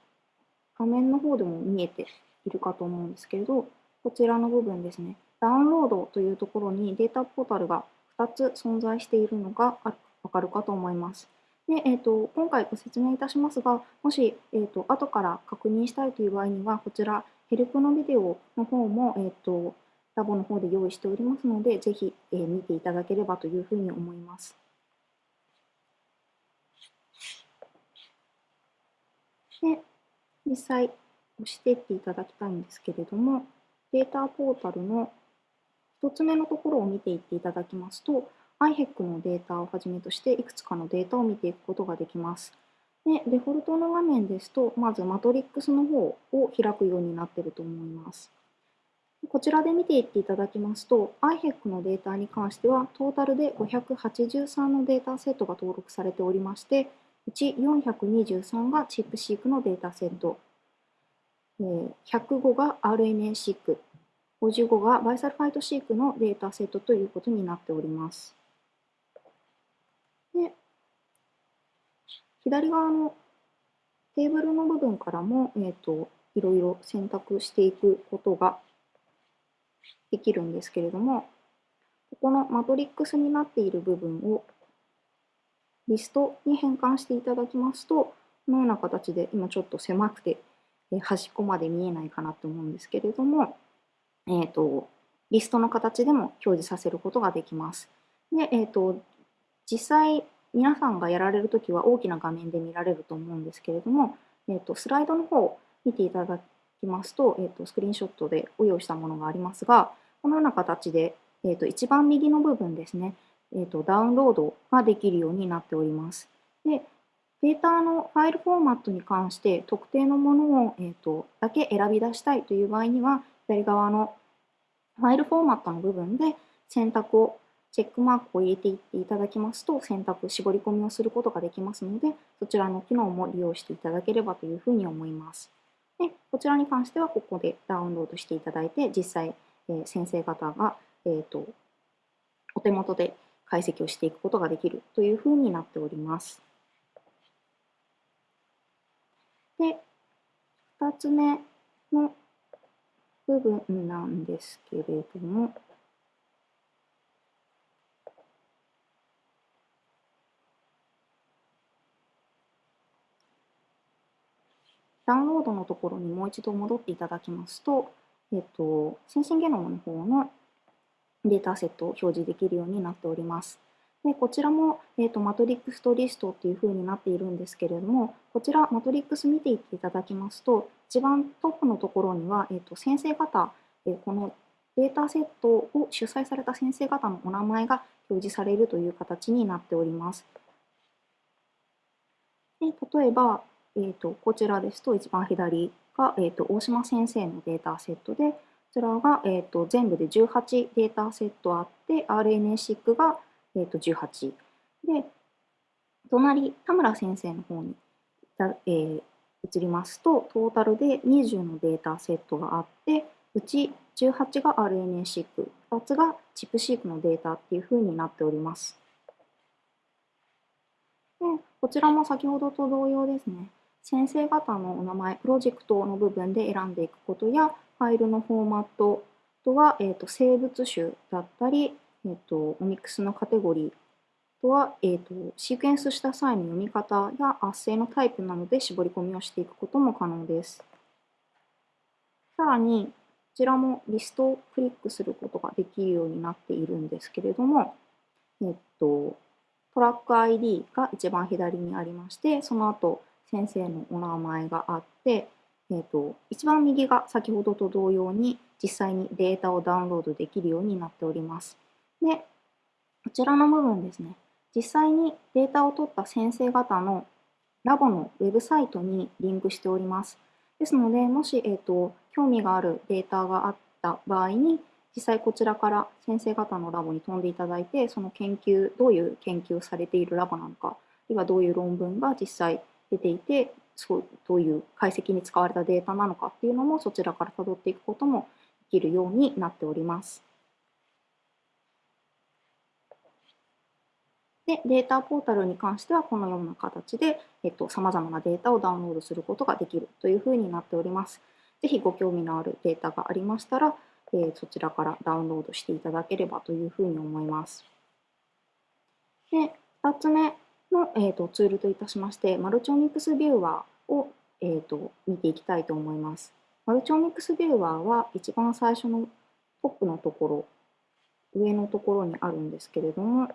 画面の方でも見えているかと思うんですけれど、こちらの部分ですね、ダウンロードというところにデータポータルが2つ存在しているのがわかるかと思います。でえーと、今回ご説明いたしますが、もし、えーと、後から確認したいという場合には、こちら、ヘルプのビデオの方も、えーとラボの方で用意しておりますので、ぜひ、えー、見ていただければというふうに思います。で、実際押していっていただきたいんですけれども、データポータルの1つ目のところを見ていっていただきますと、IHEC のデータをはじめとしていくつかのデータを見ていくことができます。でデフォルトの画面ですと、まずマトリックスの方を開くようになっていると思います。こちらで見ていっていただきますと、IHEC のデータに関しては、トータルで583のデータセットが登録されておりまして、うち423がチップシークのデータセット、105が RNA シーク、55がバイサルファイトシークのデータセットということになっております。で左側のテーブルの部分からも、えーといろいろ選択していくことができるんですけれども、ここのマトリックスになっている部分をリストに変換していただきますと、このような形で今ちょっと狭くて端っこまで見えないかなと思うんですけれども、えーと、リストの形でも表示させることができます。で、えーと、実際皆さんがやられるときは大きな画面で見られると思うんですけれども、えーと、スライドの方を見ていただきますと,、えー、とスクリーンショットでご用意したものがありますがこのような形で、えー、と一番右の部分ですね、えー、とダウンロードができるようになっております。でデータのファイルフォーマットに関して特定のものを、えー、とだけ選び出したいという場合には左側のファイルフォーマットの部分で選択をチェックマークを入れていっていただきますと選択絞り込みをすることができますのでそちらの機能も利用していただければというふうに思います。でこちらに関してはここでダウンロードしていただいて実際、えー、先生方が、えーと、お手元で解析をしていくことができるというふうになっております。で2つ目の部分なんですけれどもダウンロードのところにもう一度戻っていただきますと、えっと、先進ゲノムの方のデータセットを表示できるようになっております。でこちらも、えーと、マトリックスとリストっていう風になっているんですけれども、こちらマトリックス見ていっていただきますと、一番トップのところには、えーと、先生方、えー、このデータセットを主催された先生方のお名前が表示されるという形になっております。で例えば、えーと、こちらですと一番左が、えー、と大島先生のデータセットで、こちらが、えー、と全部で18データセットあって、RNA-seq が、えー、と18。で、隣、田村先生の方に、えー、移りますと、トータルで20のデータセットがあって、うち18が RNA-seq、2つがチップシークのデータっていう風になっております。でこちらも先ほどと同様ですね。先生方のお名前、プロジェクトの部分で選んでいくことや、ファイルのフォーマットとは、えーと、生物種だったり、えーと、オミックスのカテゴリーとは、えーと、シークエンスした際の読み方や圧生のタイプなどで絞り込みをしていくことも可能です。さらに、こちらもリストをクリックすることができるようになっているんですけれども、えっと、トラック ID が一番左にありまして、その後、先生のお名前があって、えーと、一番右が先ほどと同様に実際にデータをダウンロードできるようになっております。で、こちらの部分ですね、実際にデータを取った先生方のラボのウェブサイトにリンクしております。ですので、もし、えーと、興味があるデータがあった場合に、実際こちらから先生方のラボに飛んでいただいて、その研究、どういう研究をされているラボなのか、あるいはどういう論文が実際出ていて、そうどういう解析に使われたデータなのかっていうのもそちらから辿っていくこともできるようになっております。で、データポータルに関してはこのような形で、えっと、様々なデータをダウンロードすることができるというふうになっております。ぜひご興味のあるデータがありましたら、えー、そちらからダウンロードしていただければというふうに思います。で、2つ目の、えーと、ツールといたしまして、マルチオミックスビューワーを、えーと見ていきたいと思います。マルチオミックスビューワーは一番最初のトップのところ、上のところにあるんですけれども、こ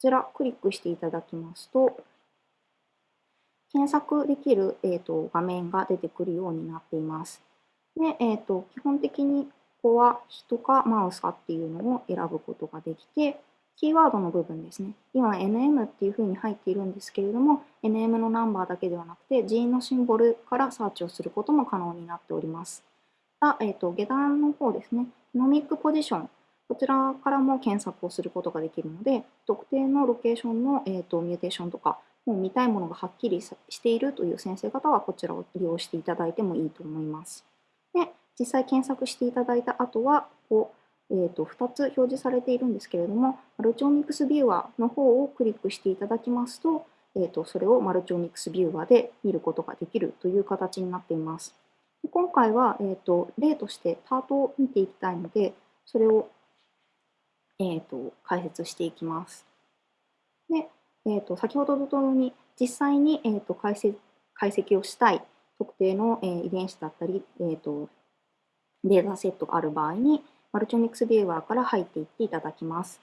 ちらクリックしていただきますと、検索できる、えーと、画面が出てくるようになっています。で、えーと、基本的にここは人かマウスかっていうのを選ぶことができて、キーワードの部分ですね。今 NM っていうふうに入っているんですけれども、NM のナンバーだけではなくて、G のシンボルからサーチをすることも可能になっております。あえーと、下段の方ですね、 genomic position こちらからも検索をすることができるので、特定のロケーションの、えーと、 mutation とか、もう見たいものがはっきりしているという先生方は、こちらを利用していただいてもいいと思います。で実際検索していただいた後は、こうえーと、2つ表示されているんですけれども、 multi-omics viewer の方をクリックしていただきますと、えーと、それを multi-omics viewer で見ることができるという形になっています。今回は、えーと例としてタートを見ていきたいので、それをえーと、解説していきます。で、えーと、先ほどと同様に実際に、えーと、解析解析をしたい特定の、えー、遺伝子だったり、えー、とデータセットがある場合にマルチオミクスビューワーから入っていっていただきます。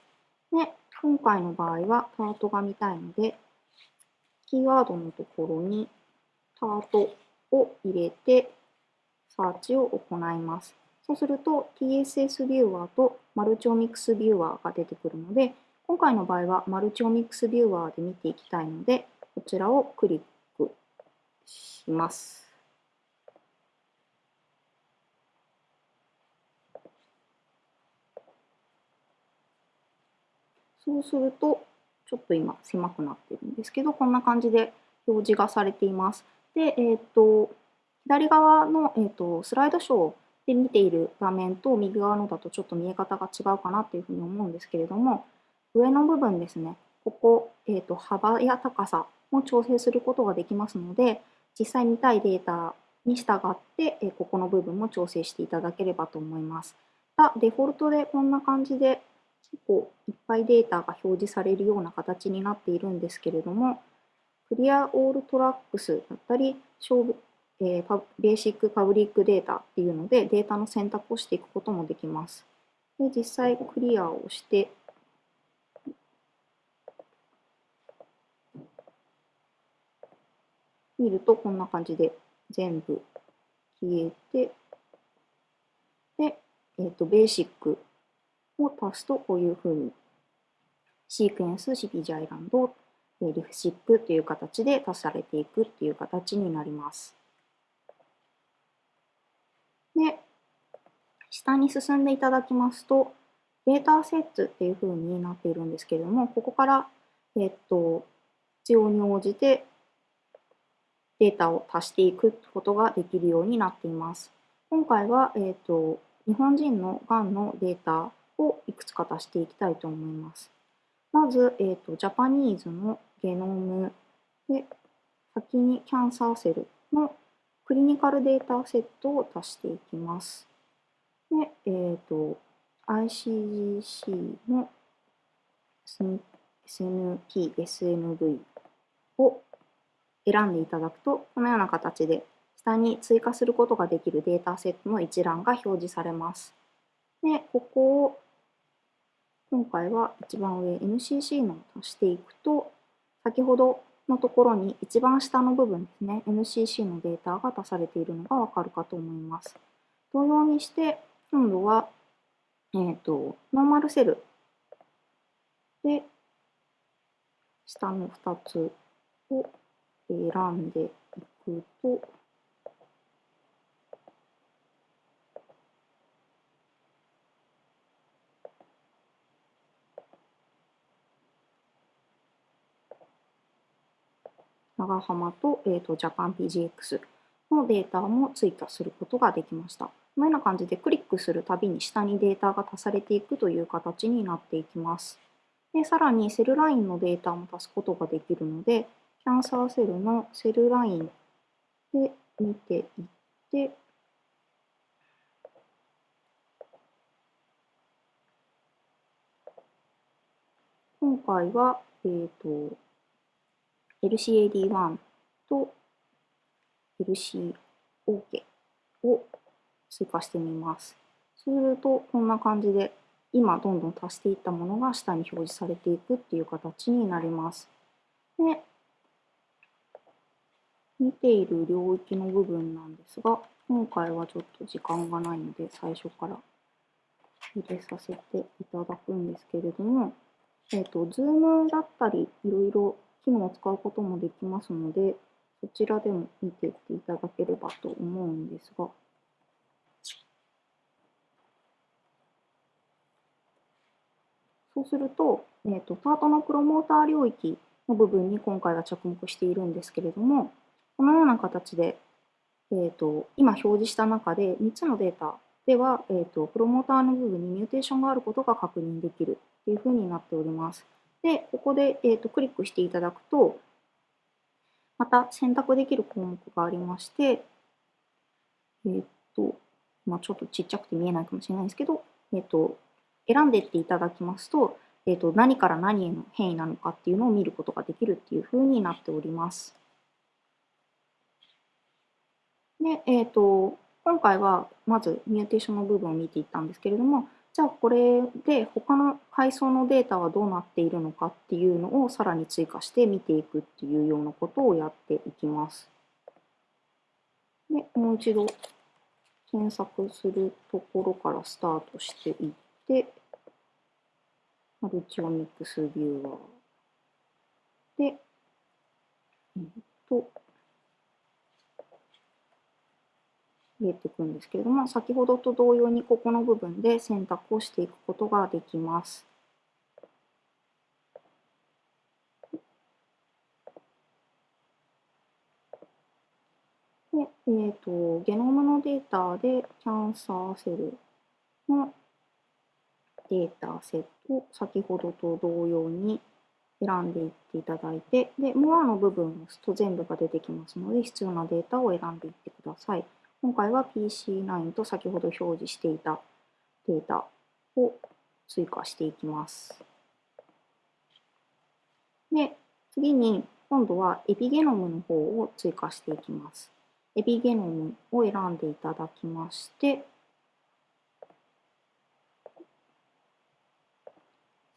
で今回の場合はタートが見たいのでキーワードのところにタートを入れてサーチを行います。そうすると TSS ビューワーとマルチオミックスビューワーが出てくるので、今回の場合はマルチオミックスビューワーで見ていきたいので、こちらをクリックします。そうすると、ちょっと今狭くなってるんですけど、こんな感じで表示がされています。で、えっ、ー、と、左側の、えーとスライドショーで見ている画面と右側のだとちょっと見え方が違うかなっていうふうに思うんですけれども、上の部分ですね、ここ、えーと、幅や高さも調整することができますので、実際見たいデータに従って、えー、ここの部分も調整していただければと思います。デフォルトでこんな感じで結構いっぱいデータが表示されるような形になっているんですけれども、クリアオールトラックスだったり、勝負えー、ベーシックパブリックデータっていうのでデータの選択をしていくこともできます。で実際クリアをして見るとこんな感じで全部消えてで、えーと、ベーシックを足すとこういうふうにシークエンス CPG アイランドリフシックという形で足されていくっていう形になります。で、下に進んでいただきますと、データセットっていう風になっているんですけれども、ここから、えっと、必要に応じてデータを足していくことができるようになっています。今回は、えっと、日本人のがんのデータをいくつか足していきたいと思います。まず、えっと、ジャパニーズのゲノムで、先にキャンサーセルのクリニカルデータセットを足していきます。で、えっ、ー、と、ICGC の SNP、SNV を選んでいただくと、このような形で下に追加することができるデータセットの一覧が表示されます。で、ここを今回は一番上 NCC の足していくと、先ほどのところに一番下の部分ですね、MCC のデータが出されているのがわかるかと思います。同様にして、今度は、えーと、ノーマルセルで、下の2つを選んでいくと、長浜と,、えーと、ジャパン PGX のデータも追加することができました。このような感じでクリックするたびに下にデータが足されていくという形になっていきます。でさらにセルラインのデータも足すことができるので、キャンサーセルのセルラインで見ていって、今回は、えーと、LCAD1 と LCOK を追加してみます。すると、こんな感じで、今どんどん足していったものが下に表示されていくっていう形になります。で、見ている領域の部分なんですが、今回はちょっと時間がないので、最初から入れさせていただくんですけれども、えっ、ー、と、ズームだったり、いろいろ機能を使うこともできますので、そちらでも見ていっていただければと思うんですが、そうすると、えーと、 TERT のプロモーター領域の部分に今回は着目しているんですけれども、このような形で、えーと、今表示した中で3つのデータでは、えーと、プロモーターの部分に mutation があることが確認できるというふうになっております。で、ここで、えー、とクリックしていただくと、また選択できる項目がありまして、えっ、ー、と、まあ、ちょっとちっちゃくて見えないかもしれないですけど、えっ、ー、と、選んでっていただきますと、えっ、ー、と、何から何への変異なのかっていうのを見ることができるっていうふうになっております。で、えっ、と、今回はまずミューテーションの部分を見ていったんですけれども、じゃあこれで他の階層のデータはどうなっているのかっていうのをさらに追加して見ていくっていうようなことをやっていきます。で、もう一度検索するところからスタートしていって、マルチオミックスビューアーで、えっと、入れていくんですけれども、先ほどと同様にここの部分で選択をしていくことができます。でえーと、ゲノムのデータでキャンサーセルのデータセットを先ほどと同様に選んでいっていただいて、で、モアの部分を押すと全部が出てきますので、必要なデータを選んでいってください。今回は PC9 と先ほど表示していたデータを追加していきます。で、次に今度はエピゲノムの方を追加していきます。エピゲノムを選んでいただきまして、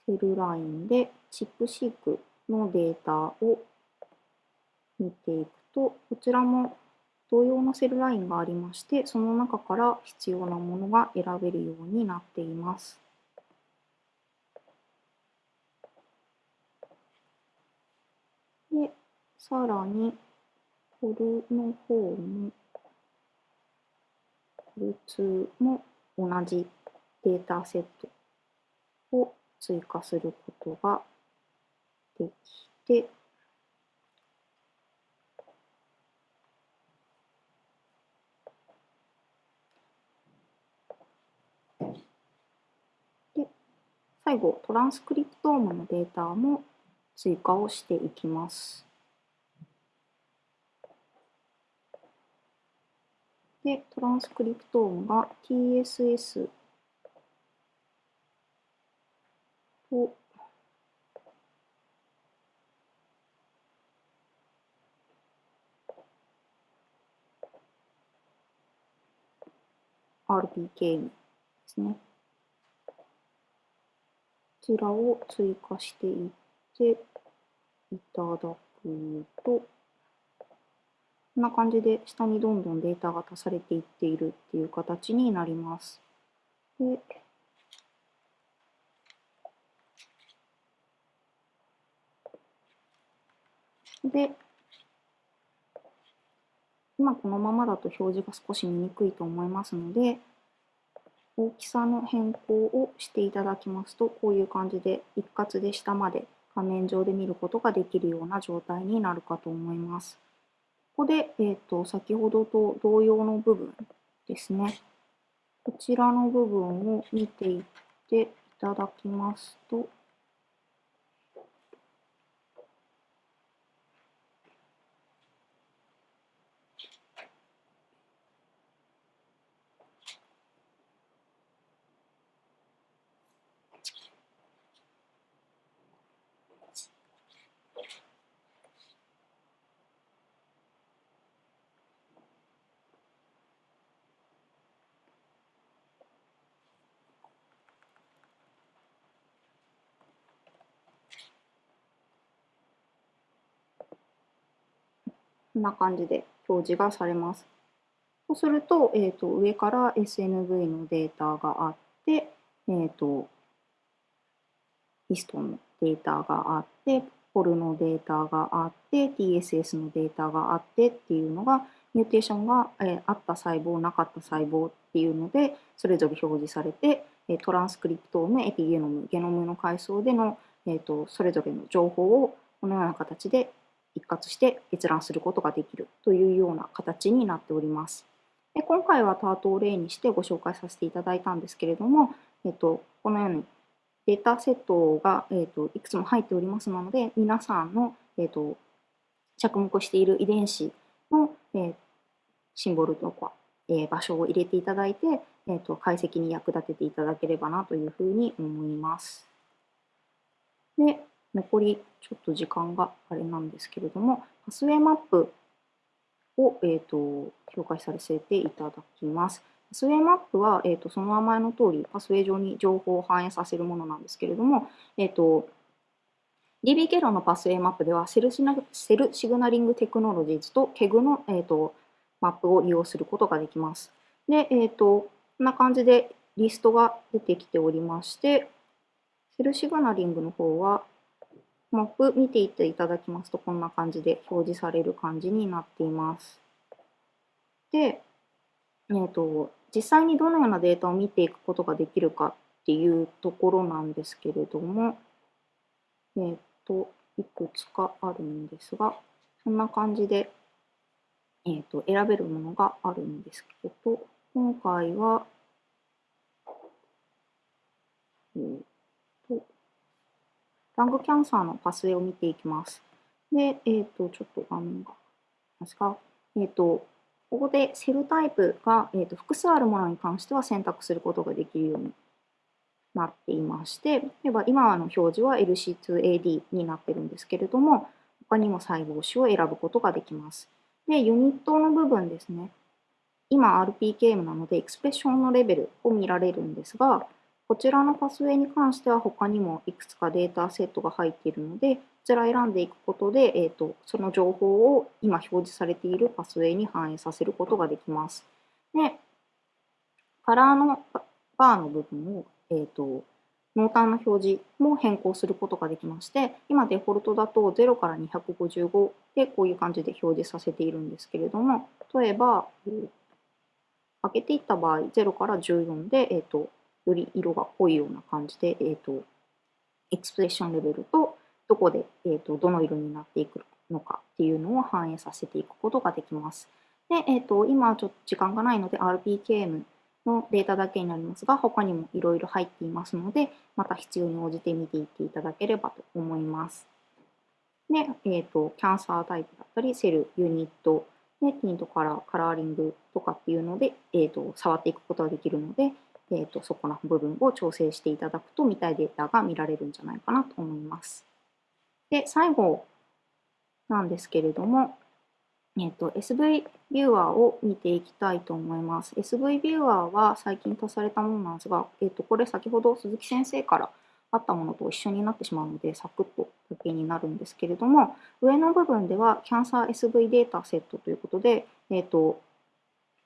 セルラインでチップシークのデータを見ていくと、こちらも同様のセルラインがありまして、その中から必要なものが選べるようになっています。で、さらに、コルの方も、コル2も同じデータセットを追加することができて、最後、トランスクリプトームのデータも追加をしていきます。で、トランスクリプトームが TSS と「RPK」ですね。ちらを追加していっていただくと、こんな感じで下にどんどんデータが足されていっているっていう形になります。でで、今このままだと表示が少し見にくいと思いますので、大きさの変更をしていただきますと、こういう感じで一括で下まで画面上で見ることができるような状態になるかと思います。ここで、えーと、先ほどと同様の部分ですね。こちらの部分を見ていっていただきますと、こんな感じで表示がされます。そうすると、えーと、上から SNV のデータがあって、えーと、リストンのデータがあって、ポルのデータがあって、TSS のデータがあってっていうのが、ミューテーションが、えー、あった細胞、なかった細胞っていうので、それぞれ表示されて、トランスクリプトーム、エピゲノム、ゲノムの階層での、えーとそれぞれの情報をこのような形で一括して閲覧することができるというような形になっております。で今回はタートを例にしてご紹介させていただいたんですけれども、えっと、このようにデータセットが、えっと、いくつも入っておりますので、皆さんの、えっと、着目している遺伝子の、えー、シンボルとか、えー、場所を入れていただいて、えーと解析に役立てていただければなというふうに思います。で残りちょっと時間があれなんですけれども、 pathway map を、えーと、紹介させていただきます。 pathway map は、えーと、その名前の通り、 pathway 上に情報を反映させるものなんですけれども、えーと、DB 経路のパスウェイマップではセルシナ、 Cell Signaling Technologies と KEGG の、えー、とマップを利用することができます。で、えー、とこんな感じでリストが出てきておりまして、セルシグナリングの方は、マップ見ていっていただきますと、こんな感じで表示される感じになっています。で、えーと、実際にどのようなデータを見ていくことができるかっていうところなんですけれども、えっ、ー、と、いくつかあるんですが、そんな感じで、えーと、選べるものがあるんですけど、今回は、えーラングキャンサーのパスウェイを見ていきます。で、えっ、ー、と、ちょっと画面が、ますか？えっ、ー、と、ここでセルタイプが、えーと、複数あるものに関しては選択することができるようになっていまして、例えば今の表示は LC2AD になってるんですけれども、他にも細胞種を選ぶことができます。で、ユニットの部分ですね。今 RPKM なのでエクスプレッションのレベルを見られるんですが、こちらのパスウェイに関しては他にもいくつかデータセットが入っているので、こちら選んでいくことで、えーと、その情報を今表示されているパスウェイに反映させることができます。で、カラーのバーの部分を、えーと、濃淡の表示も変更することができまして、今デフォルトだと0から255でこういう感じで表示させているんですけれども、例えば、開けていった場合、0から14で、えーとより色が濃いような感じで、えーと、エクスプレッションレベルとどこで、えーと、どの色になっていくのかっていうのを反映させていくことができます。で、えーと、今ちょっと時間がないので RPKM のデータだけになりますが、他にもいろいろ入っていますので、また必要に応じて見ていっていただければと思います。で、えーと、キャンサータイプだったり、セル、ユニット、でティントカラー、カラーリングとかっていうので、えーと触っていくことができるので、えーと、そこの部分を調整していただくと見たいデータが見られるんじゃないかなと思います。で、最後なんですけれども、えーと、SV ビューアーを見ていきたいと思います。SV ビューアーは最近足されたものなんですが、えーと、これ先ほど鈴木先生からあったものと一緒になってしまうので、サクッとだけになるんですけれども、上の部分ではキャンサー SV データセットということで、えーと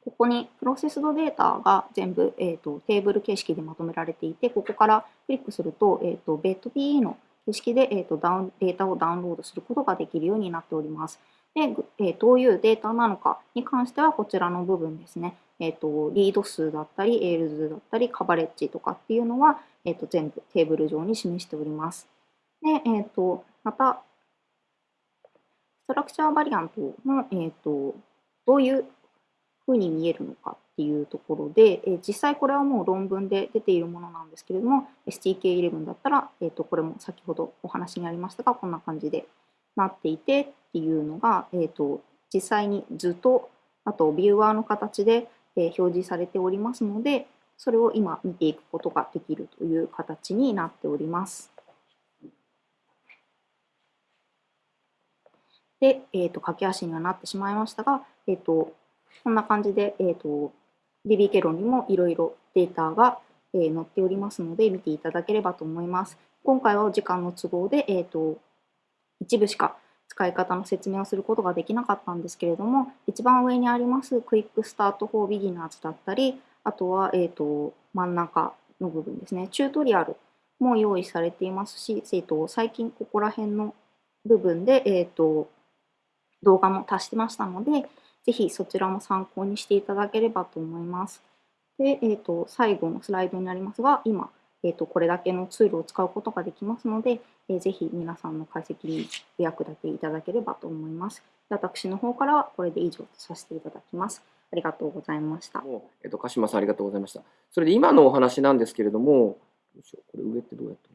ここにプロセスドデータが全部、えーと、テーブル形式でまとめられていて、ここからクリックすると、えーと、ベッド PE の形式で、えーと、ダウンデータをダウンロードすることができるようになっております。で、えー、どういうデータなのかに関してはこちらの部分ですね。えー、とリード数だったり、エールズだったり、カバレッジとかっていうのは、えー、と全部テーブル上に示しております。で、えっ、と、また、 structure variant の、えっ、と、どういうふうに見えるのかっていうところで、え実際これはもう論文で出ているものなんですけれども、STK11 だったら、えー、とこれも先ほどお話にありましたが、こんな感じでなっていてっていうのが、えー、と実際に図と、あとビューアーの形で、え表示されておりますので、それを今見ていくことができるという形になっております。で、えー、と駆け足にはなってしまいましたが、えー、とこんな感じで、えーと、DB ケロンにもいろいろデータが、えー、載っておりますので見ていただければと思います。今回は時間の都合で、えーと、一部しか使い方の説明をすることができなかったんですけれども、一番上にありますクイックスタート for beginners だったり、あとは、えーと、真ん中の部分ですね、チュートリアルも用意されていますし、えー、と最近ここら辺の部分で、えー、と動画も足してましたので、ぜひそちらも参考にしていただければと思います。で、えーと、最後のスライドになりますが、今、えーと、これだけのツールを使うことができますので、えー、ぜひ皆さんの解析にお役立ていただければと思います。私の方からはこれで以上とさせていただきます。ありがとうございました。えっ、ー、と、鹿島さんありがとうございました。それで今のお話なんですけれども、これ上ってどうやって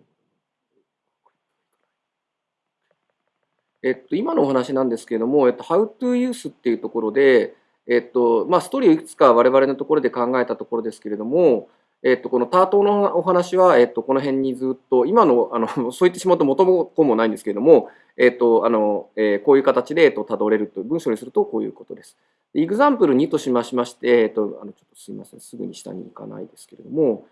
えっと、今のお話なんですけれども、えっと、How to Use っていうところで、えっと、まあ、ストーリーをいくつか我々のところで考えたところですけれども、えっと、この TERT のお話は、えっと、この辺にずっと、今の、あの、*laughs* そう言ってしまうと元も子もないんですけれども、えっと、あの、えー、こういう形で、えっと、辿れるという、文章にするとこういうことです。 example 2としましまして、えっと、あの、ちょっとすみません、すぐに下に行かないですけれども、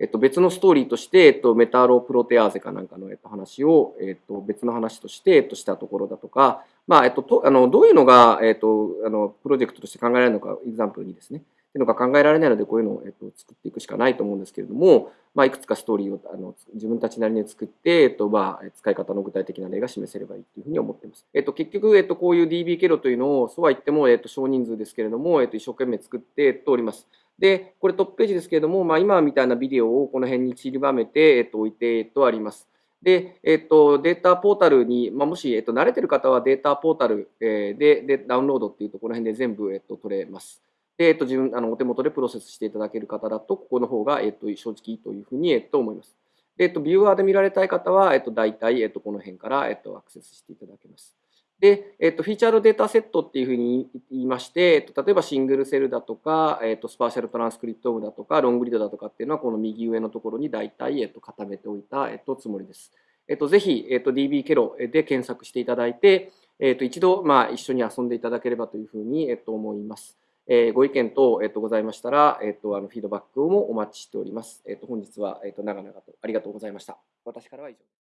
えっと、別のストーリーとして、えっと、メタロープロテアーゼかなんかの、えっと、話を、えっと、別の話として、えっと、したところだとか、まあ、えっと、とあのどういうのが、えっと、あのプロジェクトとして考えられるのか、 example にですね、っていうのが考えられないので、こういうのを、えっと、作っていくしかないと思うんですけれども、まあ、いくつかストーリーをあの自分たちなりに作って、えっとまあ、使い方の具体的な例が示せればいいというふうに思っています。えっと、結局、えっと、こういう DB ケロというのを、そうは言っても、えっと、少人数ですけれども、えっと、一生懸命作って、おります。で、これトップページですけれども、まあ、今みたいなビデオをこの辺に散りばめて、えっと、置いて、えっと、あります。で、えっと、データポータルに、まあ、もし、えっと、慣れてる方はデータポータルででダウンロードっていうと、この辺で全部、えっと、取れます。で、えっと、自分、あの、お手元でプロセスしていただける方だと、ここの方が、えっと、正直いいというふうに、えっと、思います。で、えっと、ビューアーで見られたい方は、えっと、大体、えっと、この辺から、えっと、アクセスしていただけます。で、えっと、フィーチャードデータセットっていうふうに言いまして、えっと、例えばシングルセルだとか、えっと、スパーシャルトランスクリプトームだとか、ロングリードだとかっていうのは、この右上のところに大体、えっと、固めておいた、えっと、つもりです。えっと、ぜひ、えっと、DB ケロで検索していただいて、えっと、一度、まあ、一緒に遊んでいただければというふうに、えっと、思います。えー、ご意見等、えっと、ございましたら、えっと、あの、フィードバックをもお待ちしております。えっと、本日は、えっと、長々とありがとうございました。私からは以上です。